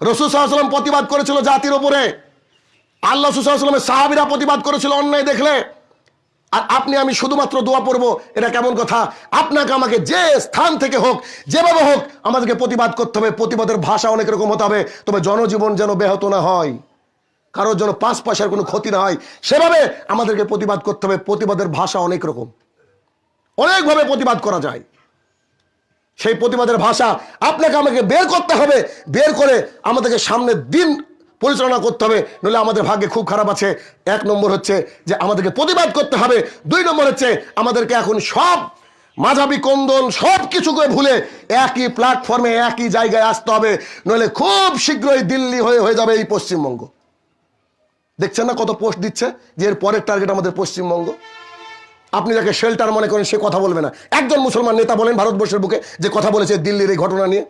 রসুল সাল্লাম প্রতিবাদ করেছিল জাতির উপরে। আল্লাহ সুসাল্লামের সাহাবিরা প্রতিবাদ করেছিল অন্যায় দেখলে। আর আপনি, আমি শুধুমাত্র দোয়া পড়ব, এটা কেমন কথা? আপনাকে আমাকে যে স্থান থেকে হোক, যেভাবে হোক, আমাদেরকে প্রতিবাদ করতে হবে। প্রতিবাদের ভাষা অনেক রকম হতে হবে। তবে জনজীবন যেন ব্যাহত না হয়, কারোর যেন পাঁচ পয়সার কোনো ক্ষতি না হয়, সেভাবে আমাদেরকে প্রতিবাদ করতে হবে। প্রতিবাদের ভাষা অনেক রকম। অনেকভাবে প্রতিবাদ করা যায়। সেই প্রতিবাদের ভাষা আপনাকে আমাকে বের করতে হবে। বের করে আমাদেরকে সামনের দিন পরিচালনা করতে হবে, নইলে আমাদের ভাগ্যে খুব খারাপ আছে। এক নম্বর হচ্ছে যে আমাদেরকে প্রতিবাদ করতে হবে। দুই নম্বর হচ্ছে আমাদেরকে এখন সব মাঝাবি কন্দল সব কিছুকে ভুলে একই প্ল্যাটফর্মে একই জায়গায় আসতে হবে। নইলে খুব শীঘ্রই দিল্লি হয়ে হয়ে যাবে এই পশ্চিমবঙ্গ। দেখছেন না কত পোস্ট দিচ্ছে? যে এর পরের টার্গেট আমাদের পশ্চিমবঙ্গ। আপনি যাকে শেল্টার মনে করেন, সে কথা বলবে না। একজন মুসলমান নেতা বলেন ভারতবর্ষের বুকে যে কথা বলেছে দিল্লির এই ঘটনা নিয়ে।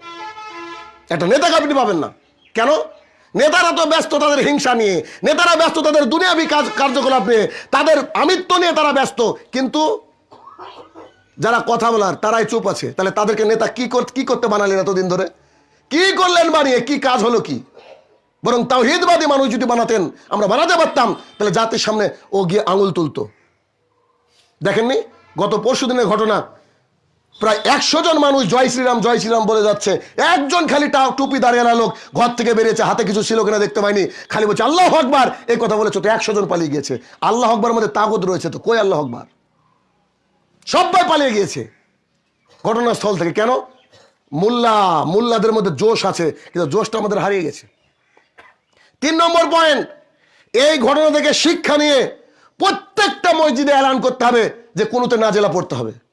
একটা নেতাকে আপনি পাবেন না। কেন? নেতারা তো ব্যস্ত তাদের হিংসা নিয়ে, নেতারা ব্যস্ত তাদের দুনিয়াবি কাজ কার্যকলাপ নিয়ে, তাদের আমিত্ব নিয়ে তারা ব্যস্ত। কিন্তু যারা কথা বলার, তারাই চুপ আছে। তাহলে তাদেরকে নেতা কি কি করতে বানালেন এতদিন ধরে? কি করলেন বানিয়ে? কি কাজ হলো কি? বরং তাওহিদবাদী মানুষ যদি বানাতেন, আমরা বানাতে পারতাম। তাহলে জাতির সামনে ও গিয়ে আঙুল তুলতো। দেখেননি? গত পরশু দিনের ঘটনা প্রায় একশো জন মানুষ জয় শ্রীরাম জয় শ্রীরাম বলে যাচ্ছে। একজন খালি টা টুপি দাঁড়িয়ে লোক ঘর থেকে বেরিয়েছে, হাতে কিছু ছিল কিনা দেখতে পাইনি। খালি বলছে, আল্লাহ আকবার! এই কথা বলেছে, তো একশো জন পালিয়ে গিয়েছে। আল্লাহ আকবার মধ্যে তাগত রয়েছে, তো কই আল্লাহ আকবার? সবাই পালিয়ে গিয়েছে। ঘটনাস্থল থেকে কেন? মোল্লা, মোল্লাদের মধ্যে জোশ আছে, কিন্তু জোশটা আমাদের হারিয়ে গেছে। তিন নম্বর পয়েন্ট, এই ঘটনা থেকে শিক্ষা নিয়ে প্রত্যেকটা মসজিদে এলান করতে হবে যে কোনোতে না জেলা পড়তে হবে।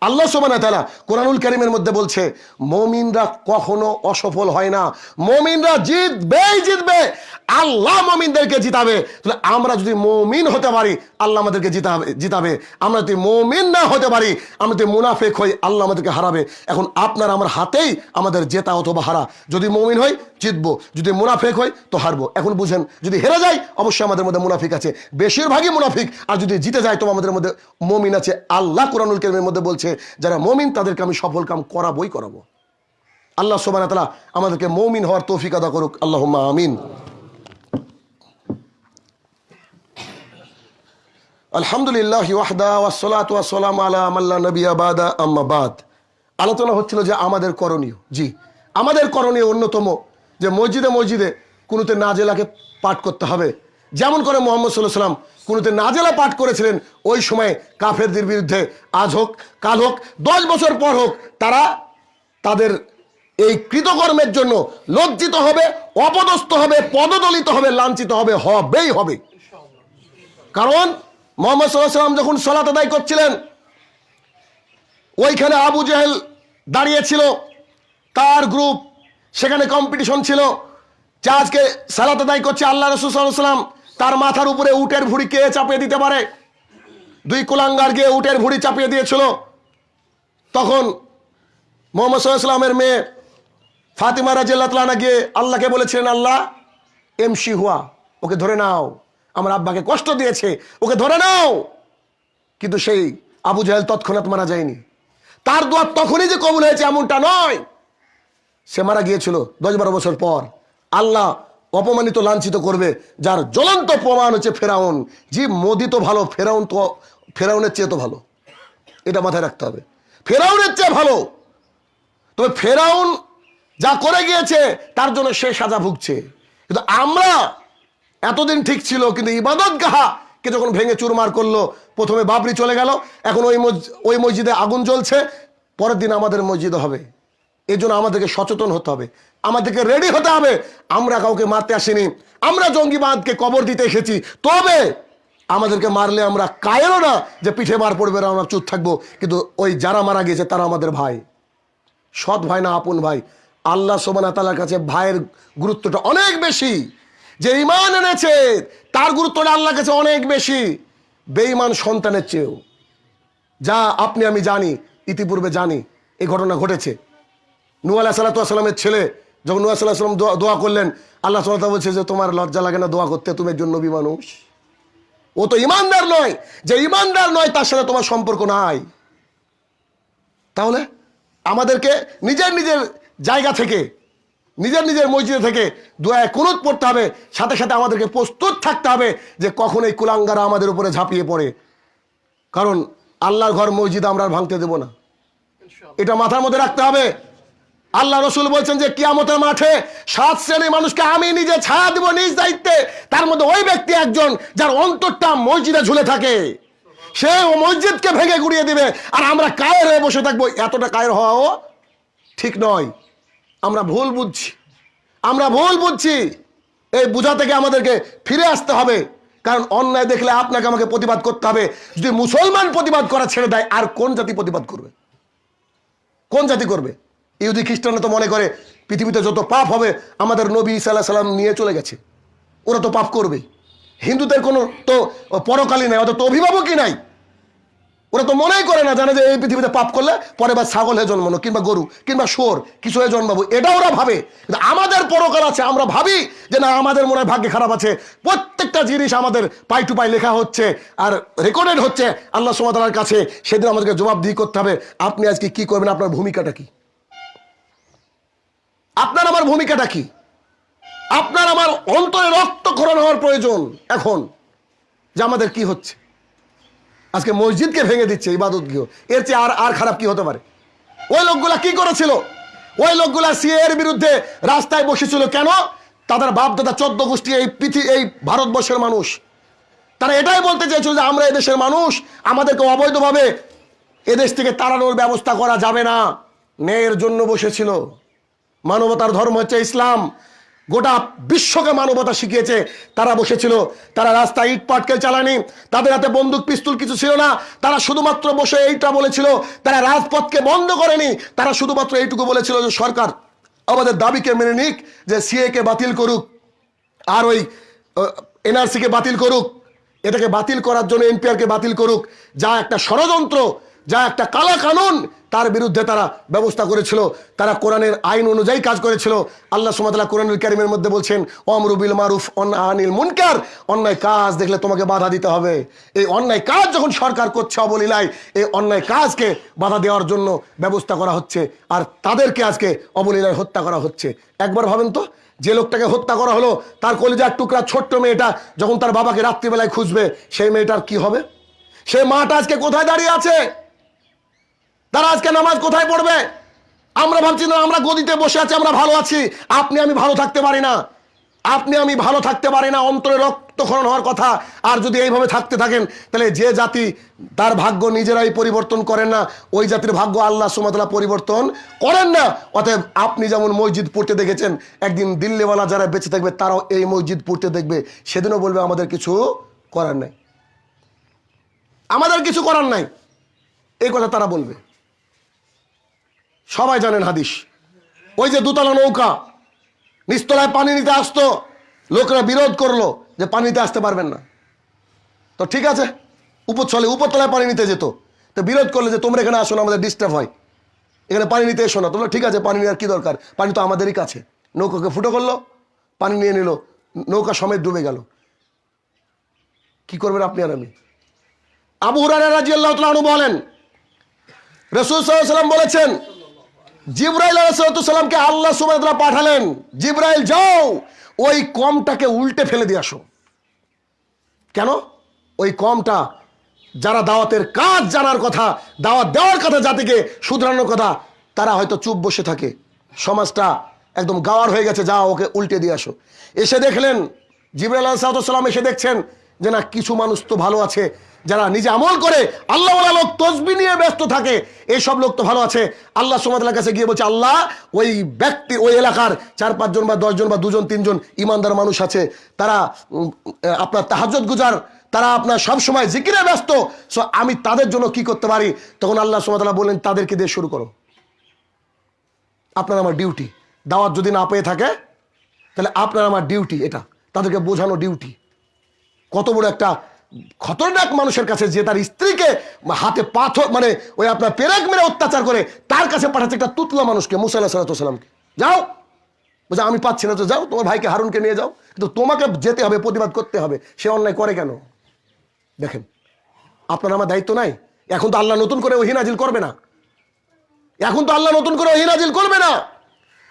আল্লাহ সোমানা তালা কোরআনুল করিমের মধ্যে বলছে, মমিনরা কখনো অসফল হয় না। মমিনরা জিতবেই জিতবে। আল্লাহ মমিনদেরকে জিতাবে। তাহলে আমরা যদি মমিন হতে পারি, আল্লাহ আমাদেরকে জিতাবে জিতাবে। আমরা যদি মমিন না হতে পারি, আমরা যদি মুনাফেক হই, আল্লাহ আমাদেরকে হারাবে। এখন আপনার আমার হাতেই আমাদের জেতা অথবা হারা। যদি মমিন হই, জিতবো। যদি মুনাফেক হই, তো হারবো। এখন বুঝেন, যদি হেরে যাই, অবশ্যই আমাদের মধ্যে মুনাফিক আছে। বেশিরভাগই মুনাফিক। আর যদি জিতে যায় তো আমাদের মধ্যে মমিন আছে। আল্লাহ কোরআনুল কেরিমের মধ্যে বলছে যারা মমিন, তাদেরকে আমি সফল কাম করাবই করাবো। আল্লাহ সোবান তালা আমাদেরকে মমিন হওয়ার তৌফিক আদা করুক। আল্লাহ আমিন। আলহামদুলিল্লাহ আলোচনা হচ্ছিল যে আমাদের করণীয়। জি, আমাদের করণীয় অন্যতম যে মসজিদে মসজিদে কোনোতে নাজেলাকে পাঠ করতে হবে। যেমন করে মোহাম্মদ সাল্লাহ সাল্লাম কোনোতে নাজেলা পাঠ করেছিলেন, ওই সময়ে কাফেরদের বিরুদ্ধে আজ হোক, কাল হোক, দশ বছর পর হোক, তারা তাদের এই কৃতকর্মের জন্য লজ্জিত হবে, অপদস্থ হবে, পদদলিত হবে, লাঞ্ছিত হবে, হবেই হবে। কারণ মোহাম্মদ সাল্লাহ সাল্লাম যখন সলাত আদায় করছিলেন, ওইখানে আবু জেহেল দাঁড়িয়েছিল তার গ্রুপ, সেখানে কম্পিটিশন ছিল, যে আজকে সালাত আদায় করছে আল্লাহ রসুল সাল্লাম তার মাথার উপরে উটের ভুড়ি কে চাপিয়ে দিতে পারে? দুই কুলাঙ্গার গিয়ে উটের ভুড়ি চাপিয়ে দিয়েছিল। তখন মোহাম্মদ সাল্লামের মেয়ে ফাতিমা রাজিয়াল্লাহ গিয়ে আল্লাহকে বলেছিলেন, আল্লাহ এমসি হুয়া, ওকে ধরে নাও। আমার আব্বাকে কষ্ট দিয়েছে, ওকে ধরে নাও। কিন্তু সেই আবু জাহেল তৎক্ষণাৎ মারা যায়নি। তার দোয়া তখনই যে কবুল হয়েছে এমনটা নয়। সে মারা গিয়েছিল দশ বারো বছর পর। আল্লাহ অপমানিত, লাঞ্ছিত করবে, যার জ্বলন্ত প্রমাণ হচ্ছে ফেরাউন। জি, মোদি তো ভালো, ফেরাউন তো, ফেরাউনের চেয়ে তো ভালো। এটা মাথায় রাখতে হবে। ফেরাউনের চেয়ে ভালো। তবে ফেরাউন যা করে গিয়েছে, তার জন্য সে সাজা ভুগছে। কিন্তু আমরা, এতদিন ঠিক ছিল, কিন্তু ইবাদত গাহা, কে যখন ভেঙে চুরমার করল, প্রথমে বাবরি চলে গেল, এখন ওই ওই মসজিদে আগুন জ্বলছে, পরের দিন আমাদের মসজিদে হবে। এই জন্য আমাদেরকে সচেতন হতে হবে। আমাদেরকে রেডি হতে হবে। আমরা কাউকে মারতে আসিনি। আমরা জঙ্গিবাদকে কবর দিতে এসেছি। তবে আমাদেরকে মারলে আমরা কায়েরও না যে পিঠে মার পড়বে, না আমরা চুপ থাকব। কিন্তু ওই যারা মারা গিয়েছে, তারা আমাদের ভাই। সৎ ভাই না আপন ভাই। আল্লাহ সোমানা তালার কাছে ভাইয়ের গুরুত্বটা অনেক বেশি। যে ইমান এনেছে, তার গুরুত্বটা আল্লাহর কাছে অনেক বেশি। বেঈমান সন্তানের চেয়েও। যা আপনি, আমি জানি, ইতিপূর্বে জানি এই ঘটনা ঘটেছে। নু আলাহ সাল্লামের ছেলে যখন নু সাল্লাহ সাল্লাম দোয়া- দোয়া করলেন আল্লাহ সাল্লাহ বলছে যে তোমার লজ্জা লাগে না দোয়া করতে তুমি একজন নবী মানুষ। ও তো ইমানদার নয়। যে ইমানদার নয় তার সাথে তোমার সম্পর্ক নাই। তাহলে আমাদেরকে নিজের নিজের জায়গা থেকে নিজের নিজের মসজিদে থেকে দোয়ায় কুনুত পড়তে হবে। সাথে সাথে আমাদেরকে প্রস্তুত থাকতে হবে যে কখন এই কুলাঙ্গারা আমাদের উপরে ঝাঁপিয়ে পড়ে। কারণ আল্লাহর ঘর মসজিদ আমরা ভাঙতে দেব না। এটা মাথার মধ্যে রাখতে হবে। আল্লাহ রসুল বলছেন যে কিয়ামতের মাঠে সাত শ্রেণির মানুষকে আমি নিজে ছায়া দিব নিজ দায়িত্বে। তার মধ্যে ওই ব্যক্তি একজন যার অন্তরটা মসজিদে ঝুলে থাকে। সে ও মসজিদকে ভেঙে গুড়িয়ে দিবে। আর আমরা কায়ের হয়ে বসে থাকব। এতটা কায়ের হওয়াও ঠিক নয়। আমরা ভুল বুঝছি। আমরা ভুল বুঝছি। এই বোঝা থেকে আমাদেরকে ফিরে আসতে হবে। কারণ অন্যায় দেখলে আপনাকে আমাকে প্রতিবাদ করতে হবে। যদি মুসলমান প্রতিবাদ করা ছেড়ে দেয়, আর কোন জাতি প্রতিবাদ করবে? কোন জাতি করবে? ইহুদি খ্রিস্টানরা তো মনে করে পৃথিবীতে যত পাপ হবে, আমাদের নবী সাল্লাহ সাল্লাম নিয়ে চলে গেছে। ওরা তো পাপ করবে। হিন্দুদের কোনো তো পরকালই নাই তো অভিভাবকই নাই। ওরা তো মনেই করে না, জানে যে এই পৃথিবীতে পাপ করলে পরে বা ছাগল হয়ে জন্মানো, কিংবা গরু, কিংবা শোর কিছু হয়ে জন্মাবো। এটা ওরা ভাবে। কিন্তু আমাদের পরকাল আছে, আমরা ভাবি যে না, আমাদের মনে হয় ভাগ্যে খারাপ আছে। প্রত্যেকটা জিনিস আমাদের পাই টু পাই লেখা হচ্ছে আর রেকর্ডেড হচ্ছে। আল্লাহ সুমাতার কাছে সেদিন আমাদেরকে জবাবদিহি করতে হবে। আপনি আজকে কি করবেন? আপনার ভূমিকাটা কি? আপনার আমার ভূমিকাটা কি? আপনার আমার অন্তরে রক্তক্ষরণ হওয়ার প্রয়োজন এখন যে আমাদের কি হচ্ছে? আজকে মসজিদকে ভেঙে দিচ্ছে, ইবাদত গৃহ। এর চেয়ে আর আর খারাপ কি হতে পারে? ওই লোকগুলা কি করেছিল? ওই লোকগুলা সিএ এর বিরুদ্ধে রাস্তায় বসেছিল কেন? তাদের বাপ দাদা চোদ্দ গোষ্ঠী এই পৃথিবী এই ভারতবর্ষের মানুষ। তারা এটাই বলতে চেয়েছিল যে আমরা এদেশের মানুষ, আমাদেরকে অবৈধভাবে এদেশ থেকে তাড়ানোর ব্যবস্থা করা যাবে না। ন্যায়ের জন্য বসেছিল। মানবতার ধর্ম হচ্ছে ইসলাম। গোটা বিশ্বকে মানবতা শিখিয়েছে। তারা বসেছিল, তারা রাস্তায় ইট পাটকেল চালানি তাদের হাতে বন্দুক, পিস্তুল কিছু ছিল না। তারা শুধুমাত্র বসে এইটা বলেছিল, তারা রাজপথকে বন্ধ করেনি। তারা শুধুমাত্র এইটুকু বলেছিল যে, সরকার, আমাদের দাবিকে মেনে নিক, যে সিএ কে বাতিল করুক, আর ওই এনআরসিকে বাতিল করুক, এটাকে বাতিল করার জন্য এনপিআরকে বাতিল করুক। যা একটা ষড়যন্ত্র যা একটা কালা কানুন, তার বিরুদ্ধে তারা ব্যবস্থা করেছিল, তারা কোরআনের আইন অনুযায়ী কাজ করেছিল। আল্লাহ সুমাতাল্লাহ কোরআনুল কারিমের মধ্যে বলছেন অমরুবিল মারুফ অন- আনিল মুনকার। অন্যায় কাজ দেখলে তোমাকে বাধা দিতে হবে। এই অন্যায় কাজ যখন সরকার করছে অবলীলায়, এই অন্যায় কাজকে বাধা দেওয়ার জন্য ব্যবস্থা করা হচ্ছে, আর তাদেরকে আজকে অবলীলায় হত্যা করা হচ্ছে। একবার ভাবেন তো, যে লোকটাকে হত্যা করা হলো, তার কলিজার টুকরা ছোট্ট মেয়েটা যখন তার বাবাকে রাত্রিবেলায় খুঁজবে, সেই মেয়েটার কি হবে? সে মাটা আজকে কোথায় দাঁড়িয়ে আছে? তারা আজকে নামাজ কোথায় পড়বে? আমরা ভাবছি, না, আমরা গদিতে বসে আছি, আমরা ভালো আছি। আপনি, আমি ভালো থাকতে পারি না। আপনি, আমি ভালো থাকতে পারি না। অন্তরে রক্তক্ষরণ হওয়ার কথা। আর যদি এইভাবে থাকতে থাকেন, তাহলে যে জাতি তার ভাগ্য নিজেরাই পরিবর্তন করেন না, ওই জাতির ভাগ্য আল্লাহ সুমাতলা পরিবর্তন করেন না। অতএব আপনি যেমন মসজিদ পড়তে দেখেছেন, একদিন দিল্লিওয়ালা যারা বেঁচে থাকবে, তারাও এই মসজিদ পড়তে দেখবে। সেদিনও বলবে, আমাদের কিছু করার নাই। আমাদের কিছু করার নাই। এই কথা তারা বলবে। সবাই জানেন হাদিস। ওই যে দুতলা নৌকা নিচতলায় পানি নিতে আসতো, লোকরা বিরোধ করল যে পানি নিতে আসতে পারবেন না। তো ঠিক আছে উপর চলে উপরতলায় পানি নিতে যেত। তো বিরোধ করলে যে তোমরা এখানে আসো না, আমাদের ডিস্টার্ব হয়। এখানে পানি নিতে এসো না। তোমরা ঠিক আছে, পানি নেওয়ার কী দরকার? পানি তো আমাদেরই কাছে। নৌকাকে ফুটো করল, পানি নিয়ে নিল, নৌকা সমেত ডুবে গেল। কি করবেন আপনি আর আমি? আবু হুরারা রাজি আল্লাহ বলেন, রসুল সাল্লাম বলেছেন জিব্রাইল আলাইসালামকে আল্লাহ সুবাদরা পাঠালেন। জিব্রাইল, যাও, ওই কমটাকে উল্টে ফেলে দিয়ে আসো। কেন? ওই কমটা যারা দাওয়াতের কাজ জানার কথা, দাওয়াত দেওয়ার কথা, জাতিকে শুধরানোর কথা, তারা হয়তো চুপ বসে থাকে। সমাজটা একদম গাওয়ার হয়ে গেছে যা ওকে উল্টে দিয়ে আসো। এসে দেখলেন জিবরাল আলাইসালাম এসে দেখছেন যে, না, কিছু মানুষ তো ভালো আছে যারা নিজে আমল করে আল্লাহ লোক তসবি নিয়ে ব্যস্ত থাকে এইসব লোক তো ভালো আছে। আল্লাহ সোমাতার কাছে গিয়ে বলছে, আল্লাহ, ওই ব্যক্তি, ওই এলাকার চার পাঁচজন বা দশজন বা দুজন, তিনজন ইমানদার মানুষ আছে। তারা আপনার তাহাজত গুজার, তারা আপনার সব সময় জিকিরে ব্যস্ত। সো আমি তাদের জন্য কি করতে পারি? তখন আল্লাহ সোমাতাল্লাহ বললেন, তাদেরকে দিয়ে শুরু করো। আপনার আমার ডিউটি দাওয়াত যদি না পেয়ে থাকে, তাহলে আপনার আমার ডিউটি এটা। তাদেরকে বোঝানো ডিউটি কত বড় একটা খতরনাক মানুষের কাছে যে তার স্ত্রীকে হাতে পাথর মানে ওই আপনার পেরেক মেরে অত্যাচার করে, তার কাছে পাঠাচ্ছে একটা তুতলা মানুষকে মুসাল্লাহ সাল্লামকে যাও। বলছে, আমি পাচ্ছি না তো যাও, তোমার ভাইকে হারুনকে নিয়ে যাও। কিন্তু তোমাকে যেতে হবে, প্রতিবাদ করতে হবে। সে অন্যায় করে কেন? দেখেন, আপনার আমার দায়িত্ব নাই। এখন তো আল্লাহ নতুন করে ওহিনাজিল করবে না। এখন তো আল্লাহ নতুন করে ওহিনাজিল করবে না।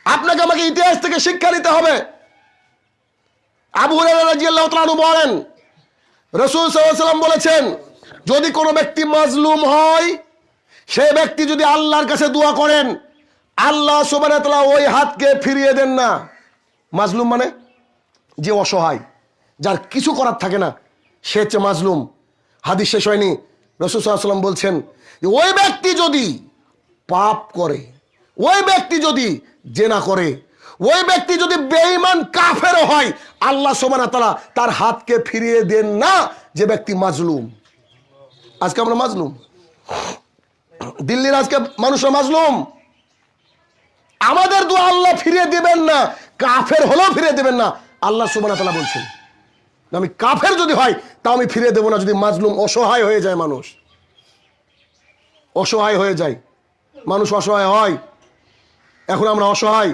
আপনাকে আমাকে ইতিহাস থেকে শিক্ষা নিতে হবে। আবু রাজিয়াল্লাহ বলেন রসুল সাল্লাম বলেছেন, যদি কোনো ব্যক্তি মাজলুম হয়, সে ব্যক্তি যদি আল্লাহর কাছে দোয়া করেন, আল্লাহ সুবান ওই হাতকে ফিরিয়ে দেন না। মাজলুম মানে? যে অসহায়, যার কিছু করার থাকে না, সে হচ্ছে মাজলুম। হাদিস শেষ হয়নি। রসুল সাল্লাম বলছেন যে ওই ব্যক্তি যদি পাপ করে, ওই ব্যক্তি যদি জেনা করে ওই ব্যক্তি যদি বেঈমান কাফেরও হয়, আল্লাহ সোমানা তালা তার হাতকে ফিরিয়ে দেন না যে ব্যক্তি মাজলুম। আজকে আমরা মাজলুম। দিল্লির আজকে মানুষরা মাজলুম। আমাদের দোয়া আল্লাহ ফিরিয়ে দিবেন না, কাফের হলেও ফিরিয়ে দেবেন না, আল্লাহ সুবানা তালা বলছেন। আমি কাফের যদি হয় তা আমি ফিরিয়ে দেবো না যদি মাজলুম অসহায় হয়ে যায় মানুষ। অসহায় হয়ে যায়। মানুষ অসহায় হয়। এখন আমরা অসহায়।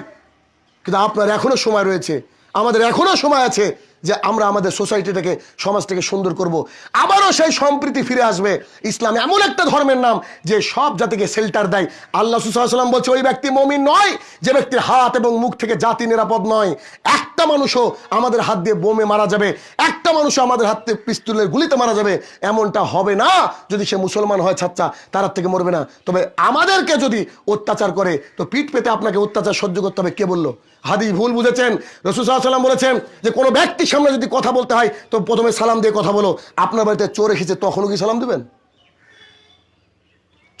কিন্তু আপনার এখনও সময় রয়েছে, আমাদের এখনও সময় আছে যে আমরা আমাদের সোসাইটিটাকে, সমাজটাকে সুন্দর করব। আবারও সেই সম্প্রীতি ফিরে আসবে। ইসলাম এমন একটা ধর্মের নাম যে সব জাতিকে শেল্টার দেয়। আল্লাহ সুসাল্লাম বলছে, ওই ব্যক্তি মমিন নয়, যে ব্যক্তির হাত এবং মুখ থেকে জাতি নিরাপদ নয়। একটা মানুষও আমাদের হাত দিয়ে বোমে মারা যাবে, একটা মানুষও আমাদের হাত থেকে পিস্তুলের গুলিতে মারা যাবে। এমনটা হবে না। যদি সে মুসলমান হয় ছাচ্চা তার থেকে মরবে না। তবে আমাদেরকে যদি অত্যাচার করে, তো পিঠ পেতে আপনাকে অত্যাচার সহ্য করতে হবে। কে বলল? হাদিস ভুল বুঝেছেন, রসুল সাল্লাম বলেছেন যে কোনো ব্যক্তির সামনে যদি কথা বলতে হয়, তো প্রথমে সালাম দিয়ে কথা বলো। আপনার বাড়িতে চোর এসেছে, তখনও কি সালাম দেবেন?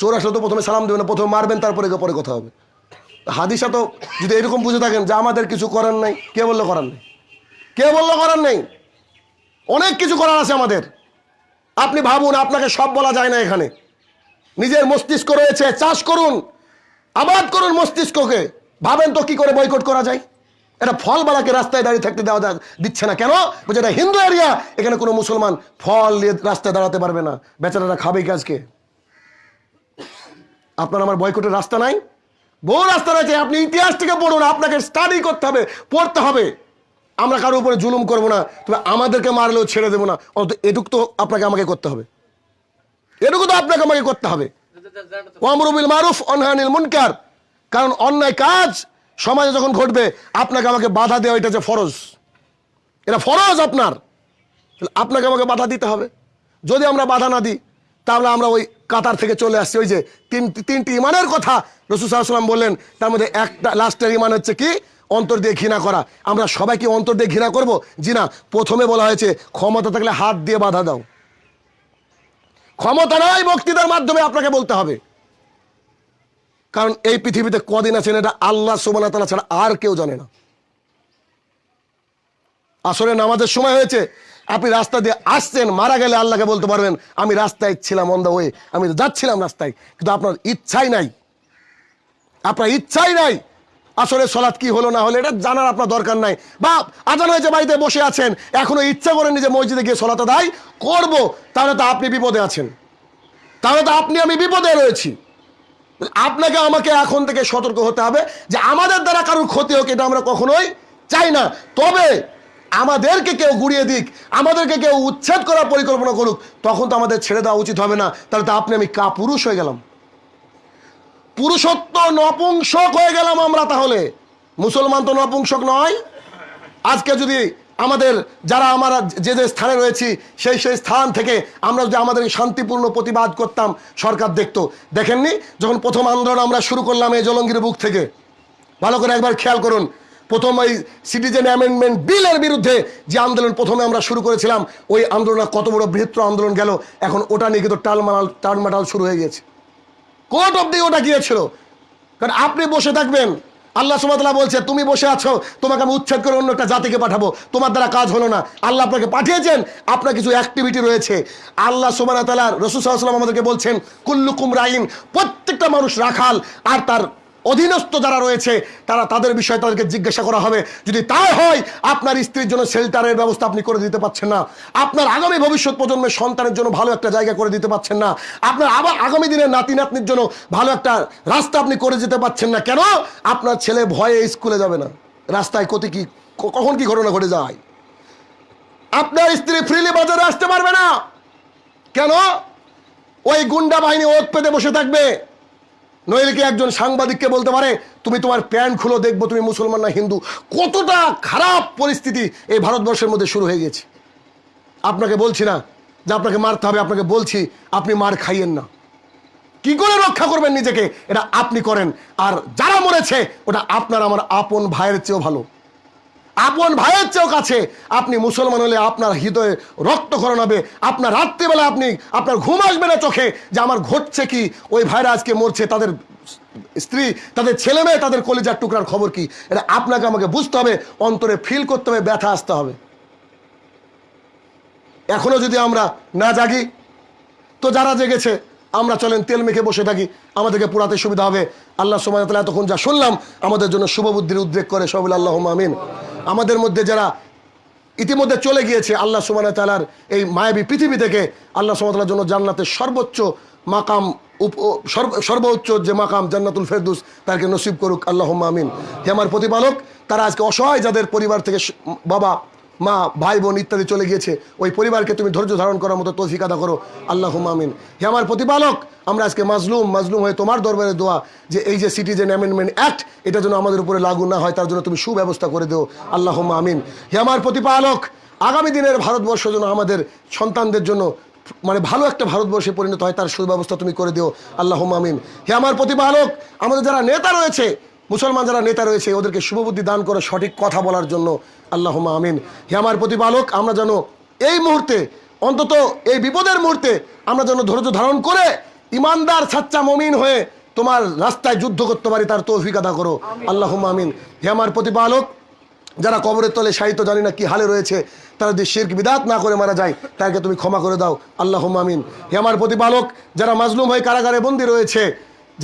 চোর আসলে তো প্রথমে সালাম দেবেন প্রথমে মারবেন, তারপরে পরে কথা হবে। হাদিসা তো যদি এরকম বুঝে থাকেন যে আমাদের কিছু করার নাই, কে বলল করার নেই? কে বলল করার নেই? অনেক কিছু করার আছে আমাদের। আপনি ভাবুন, আপনাকে সব বলা যায় না এখানে। নিজের মস্তিষ্ক রয়েছে, চাষ করুন, আবাদ করুন মস্তিষ্ককে। ভাবেন তো কি করে বয়কট করা যায় এটা ফলবালাকে রাস্তায় দাঁড়িয়ে থাকতে দেওয়া দিচ্ছে না কেন বলছে এটা হিন্দু এরিয়া এখানে কোনো মুসলমান ফল নিয়ে রাস্তায় দাঁড়াতে পারবে না বেচারারা খাবে কি আজকে আপনার আমার বয়কটের রাস্তা নাই বহু রাস্তা রয়েছে আপনি ইতিহাস থেকে পড়ুন আপনাকে স্টাডি করতে হবে পড়তে হবে আমরা কারোর উপরে জুলুম করব না তবে আমাদেরকে মারলেও ছেড়ে দেবো না অত এটুক তো আপনাকে আমাকে করতে হবে এটুকু তো আপনাকে আমাকে করতে হবে ওয়ামরুবিল মারুফ অনহানিল মুনকার কারণ অন্যায় কাজ সমাজে যখন ঘটবে, আপনাকে আমাকে বাধা দেওয়া এটা যে ফরজ। এটা ফরজ আপনার। আপনাকে আমাকে বাধা দিতে হবে। যদি আমরা বাধা না দিই, তাহলে আমরা ওই কাতার থেকে চলে আসছি। ওই যে তিন তিনটি ইমানের কথা রসুল সাল্লাম বললেন, তার মধ্যে একটা লাস্টের ইমান হচ্ছে কি? অন্তর দিয়ে ঘৃণা করা। আমরা সবাই কি অন্তর দিয়ে ঘৃণা করব? জি না, প্রথমে বলা হয়েছে, ক্ষমতা থাকলে হাত দিয়ে বাধা দাও। ক্ষমতা নয় বক্তৃতার মাধ্যমে আপনাকে বলতে হবে। কারণ এই পৃথিবীতে কদিন আছেন এটা আল্লাহ সুবানা ছাড়া আর কেউ জানে না। আসলে নামাজের সময় হয়েছে, আপনি রাস্তা দিয়ে আসছেন, মারা গেলে আল্লাহকে বলতে পারবেন, আমি রাস্তায় ছিলাম অন দ্য ওয়ে আমি যাচ্ছিলাম রাস্তায়, কিন্তু আপনার ইচ্ছাই নাই। আপনার ইচ্ছাই নাই আসলে সলাৎ কি হলো না হলো, এটা জানার আপনার দরকার নাই। বা আজান হয়েছে, বাড়িতে বসে আছেন, এখনও ইচ্ছা করেন যে মসজিদে গিয়ে সলাতে দায় করব, তাহলে তো আপনি বিপদে আছেন। তাহলে তো আপনি, আমি বিপদে রয়েছি। আপনাকে আমাকে এখন থেকে সতর্ক হতে হবে যে আমাদের দ্বারা কারোর ক্ষতি হোক, এটা আমরা কখনোই চাই না। তবে আমাদেরকে কেউ গুড়িয়ে দিক, আমাদেরকে কেউ উচ্ছেদ করার পরিকল্পনা করুক, তখন তো আমাদের ছেড়ে দেওয়া উচিত হবে না। তাহলে তো আপনি, আমি কা পুরুষ হয়ে গেলাম। পুরুষত্ব নপুংসক হয়ে গেলাম আমরা তাহলে। মুসলমান তো নপুংসক নয়। আজকে যদি আমাদের, যারা আমরা যে যে স্থানে রয়েছি, সেই সেই স্থান থেকে আমরা যদি আমাদের শান্তিপূর্ণ প্রতিবাদ করতাম, সরকার দেখতো। দেখেননি? যখন প্রথম আন্দোলন আমরা শুরু করলাম এই জলঙ্গির বুক থেকে। ভালো করে একবার খেয়াল করুন। প্রথম ওই সিটিজেন অ্যামেন্ডমেন্ট বিলের বিরুদ্ধে যে আন্দোলন প্রথমে আমরা শুরু করেছিলাম, ওই আন্দোলন কত বড় বৃহত্তর আন্দোলন গেল, এখন ওটা নিয়ে কিন্তু টালমাটাল টালমাটাল শুরু হয়ে গেছে। কোর্ট অব্দি ওটা গিয়েছিল। কারণ আপনি বসে থাকবেন। আল্লাহ সুমাতলা বলছে, তুমি বসে আছো, তোমাকে আমি উচ্ছেদ করে অন্য একটা জাতিকে পাঠাবো। তোমার দ্বারা কাজ হলো না। আল্লাহ আপনাকে পাঠিয়েছেন, আপনার কিছু অ্যাক্টিভিটি রয়েছে। আল্লাহ সুবান তালা রসুল সাল্লাম আমাদেরকে বলছেন, কুল্লুকুম রাইন, প্রত্যেকটা মানুষ রাখাল, আর তার অধীনস্থ যারা রয়েছে, তারা তাদের বিষয়ে তাদেরকে জিজ্ঞাসা করা হবে। যদি তাই হয়, আপনার স্ত্রীর জন্য শেল্টারের ব্যবস্থা আপনি করে দিতে পারছেন না। আপনার আগামী ভবিষ্যৎ প্রজন্মের সন্তানের জন্য ভালো একটা জায়গা করে দিতে পারছেন না। আপনার আবার আগামী দিনের নাতি নাতনির জন্য ভালো একটা রাস্তা আপনি করে যেতে পারছেন না। কেন? আপনার ছেলে ভয়ে স্কুলে যাবে না। রাস্তায় কত কি? কখন কি ঘটনা ঘটে যায়? আপনার স্ত্রী ফ্রিলি বাজারে আসতে পারবে না। কেন? ওই গুন্ডা বাহিনী ওত পেতে বসে থাকবে। নইলে একজন সাংবাদিককে বলতে পারে, তুমি তোমার প্যান্ট খুলো, দেখব তুমি মুসলমান না হিন্দু কতটা খারাপ পরিস্থিতি এই ভারতবর্ষের মধ্যে শুরু হয়ে গেছে। আপনাকে বলছি না যে আপনাকে মারতে হবে, আপনাকে বলছি আপনি মার খাইয়েন না। কি করে রক্ষা করবেন নিজেকে? এটা আপনি করেন। আর যারা মরেছে, ওটা আপনার, আমার আপন ভাইয়ের চেয়েও ভালো। আপন ভাইয়ের চেয়েও কাছে আপনি মুসলমান হলে আপনার হৃদয়ে রক্তকরণ হবে আপনার রাত্রিবেলা আপনি, আপনার ঘুম আসবে না চোখে যে আমার ঘটছে কি? ওই ভাইরা আজকে মরছে, তাদের স্ত্রী, তাদের ছেলে মেয়ে, তাদের কলিজার টুকরার খবর কি? এটা আপনাকে আমাকে বুঝতে হবে, অন্তরে ফিল করতে হবে, ব্যথা আসতে হবে। এখনও যদি আমরা না জাগি, তো যারা জেগেছে, আমরা চলেন তেল মেখে বসে থাকি, আমাদেরকে পুরাতে সুবিধা হবে। আল্লাহ সময় এতক্ষণ যা শুনলাম, আমাদের জন্য শুভ বুদ্ধির উদ্রেক করে সবুল আল্লাহ আমিন। আমাদের মধ্যে যারা ইতিমধ্যে চলে গিয়েছে, আল্লাহ সুমান তালার এই মায়াবী পৃথিবী থেকে, আল্লাহ সুমাতার জন্য জান্নাতের সর্বোচ্চ মাকাম সর্বোচ্চ যে মাকাম জান্নাতুল ফেরদুস, তাকে নসিব করুক আল্লাহ আমিন। হে আমার প্রতিপালক, তারা আজকে অসহায় যাদের পরিবার থেকে বাবা মা, ভাই বোন ইত্যাদি চলে গিয়েছে। ওই পরিবারকে তুমি ধৈর্য ধারণ করার মতো তৌফিক আদা করো। আল্লাহ মামিন হে আমার প্রতিপালক, আমরা আজকে মাজলুম মাজলুম হয়ে তোমার দরবারে দোয়া যে এই যে সিটিজেন অ্যামেন্ডমেন্ট অ্যাক্ট এটা যেন আমাদের উপরে লাগু না হয়, তার জন্য তুমি সুব্যবস্থা করে দিও। আল্লাহ মামিন হে আমার প্রতিপালক, আগামী দিনের ভারতবর্ষ যেন আমাদের সন্তানদের জন্য মানে ভালো একটা ভারতবর্ষে পরিণত হয়, তার সুব্যবস্থা তুমি করে দিও। আল্লাহ মামিন হে আমার প্রতিপালক, আমাদের যারা নেতা রয়েছে মুসলমান যারা নেতা রয়েছে ওদেরকে শুভবুদ্ধি দান করে সঠিক কথা বলার জন্য। আল্লাহ আমিন। হে আমার প্রতিপালক আমরা যেন এই মুহূর্তে অন্তত এই বিপদের মুহূর্তে আমরা যেন ধৈর্য ধারণ করে ইমানদার সাচ্চা মমিন হয়ে তোমার রাস্তায় যুদ্ধ করতে পারি তার তৌফিক আদা করো। আল্লাহ আমিন। হে আমার প্রতিপালক যারা কবরের তলে সাহিত্য জানি না কি হালে রয়েছে তারা যদি শির্ক বিদাত না করে মারা যায় তাকে তুমি ক্ষমা করে দাও। আল্লাহ আমিন। হে আমার প্রতিপালক যারা মাজলুম হয়ে কারাগারে বন্দী রয়েছে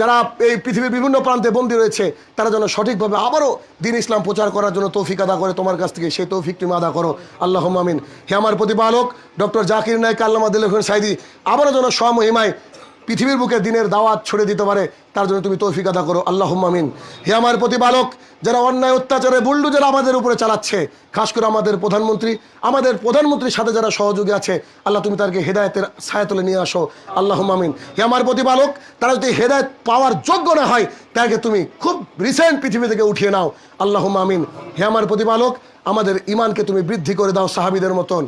যারা এই পৃথিবীর বিভিন্ন প্রান্তে বন্দী রয়েছে, তারা যেন সঠিকভাবে আবারও দিন ইসলাম প্রচার করার জন্য তৌফিক আদা করে। তোমার কাছ থেকে সেই তৌফিক তুমি আদা করো। আল্লাহ আমিন। হে আমার প্রতিপালক, ডক্টর জাকির নায়ক আল্লাহ দিল সাইদি আবারও যেন স্বমহিমায় পৃথিবীর বুকে দিনের দাওয়াত ছড়ে দিতে পারে, তার জন্য তুমি তৌফিক আদা করো। আল্লাহ মামিন হে আমার প্রতিপালক, যারা অন্যায় অত্যাচারে বুল্ডুজার আমাদের উপরে চালাচ্ছে, খাস করে আমাদের প্রধানমন্ত্রী, আমাদের প্রধানমন্ত্রীর সাথে যারা সহযোগী আছে, আল্লাহ তুমি তাদেরকে হেদায়তের ছায়াতলে নিয়ে আসো। আল্লাহ মামিন হে আমার প্রতিপালক, তারা যদি হেদায়ত পাওয়ার যোগ্য না হয় তাকে তুমি খুব রিসেন্ট পৃথিবী থেকে উঠিয়ে নাও। আল্লাহ মামিন হে আমার প্রতিপালক, আমাদের ইমানকে তুমি বৃদ্ধি করে দাও সাহাবিদের মতন।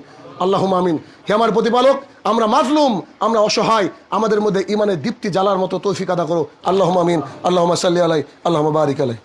আল্লাহ মামিন হে আমার প্রতিপালক, আমরা মাজলুম আমরা অসহায়, আমাদের মধ্যে ইমানের দীপ্তি জ্বালার মতো তৌফিক আদা করো। আল্লাহ মামিন আল্লাহ সাল্লি আলাই আল্লাহ বারিক আলাই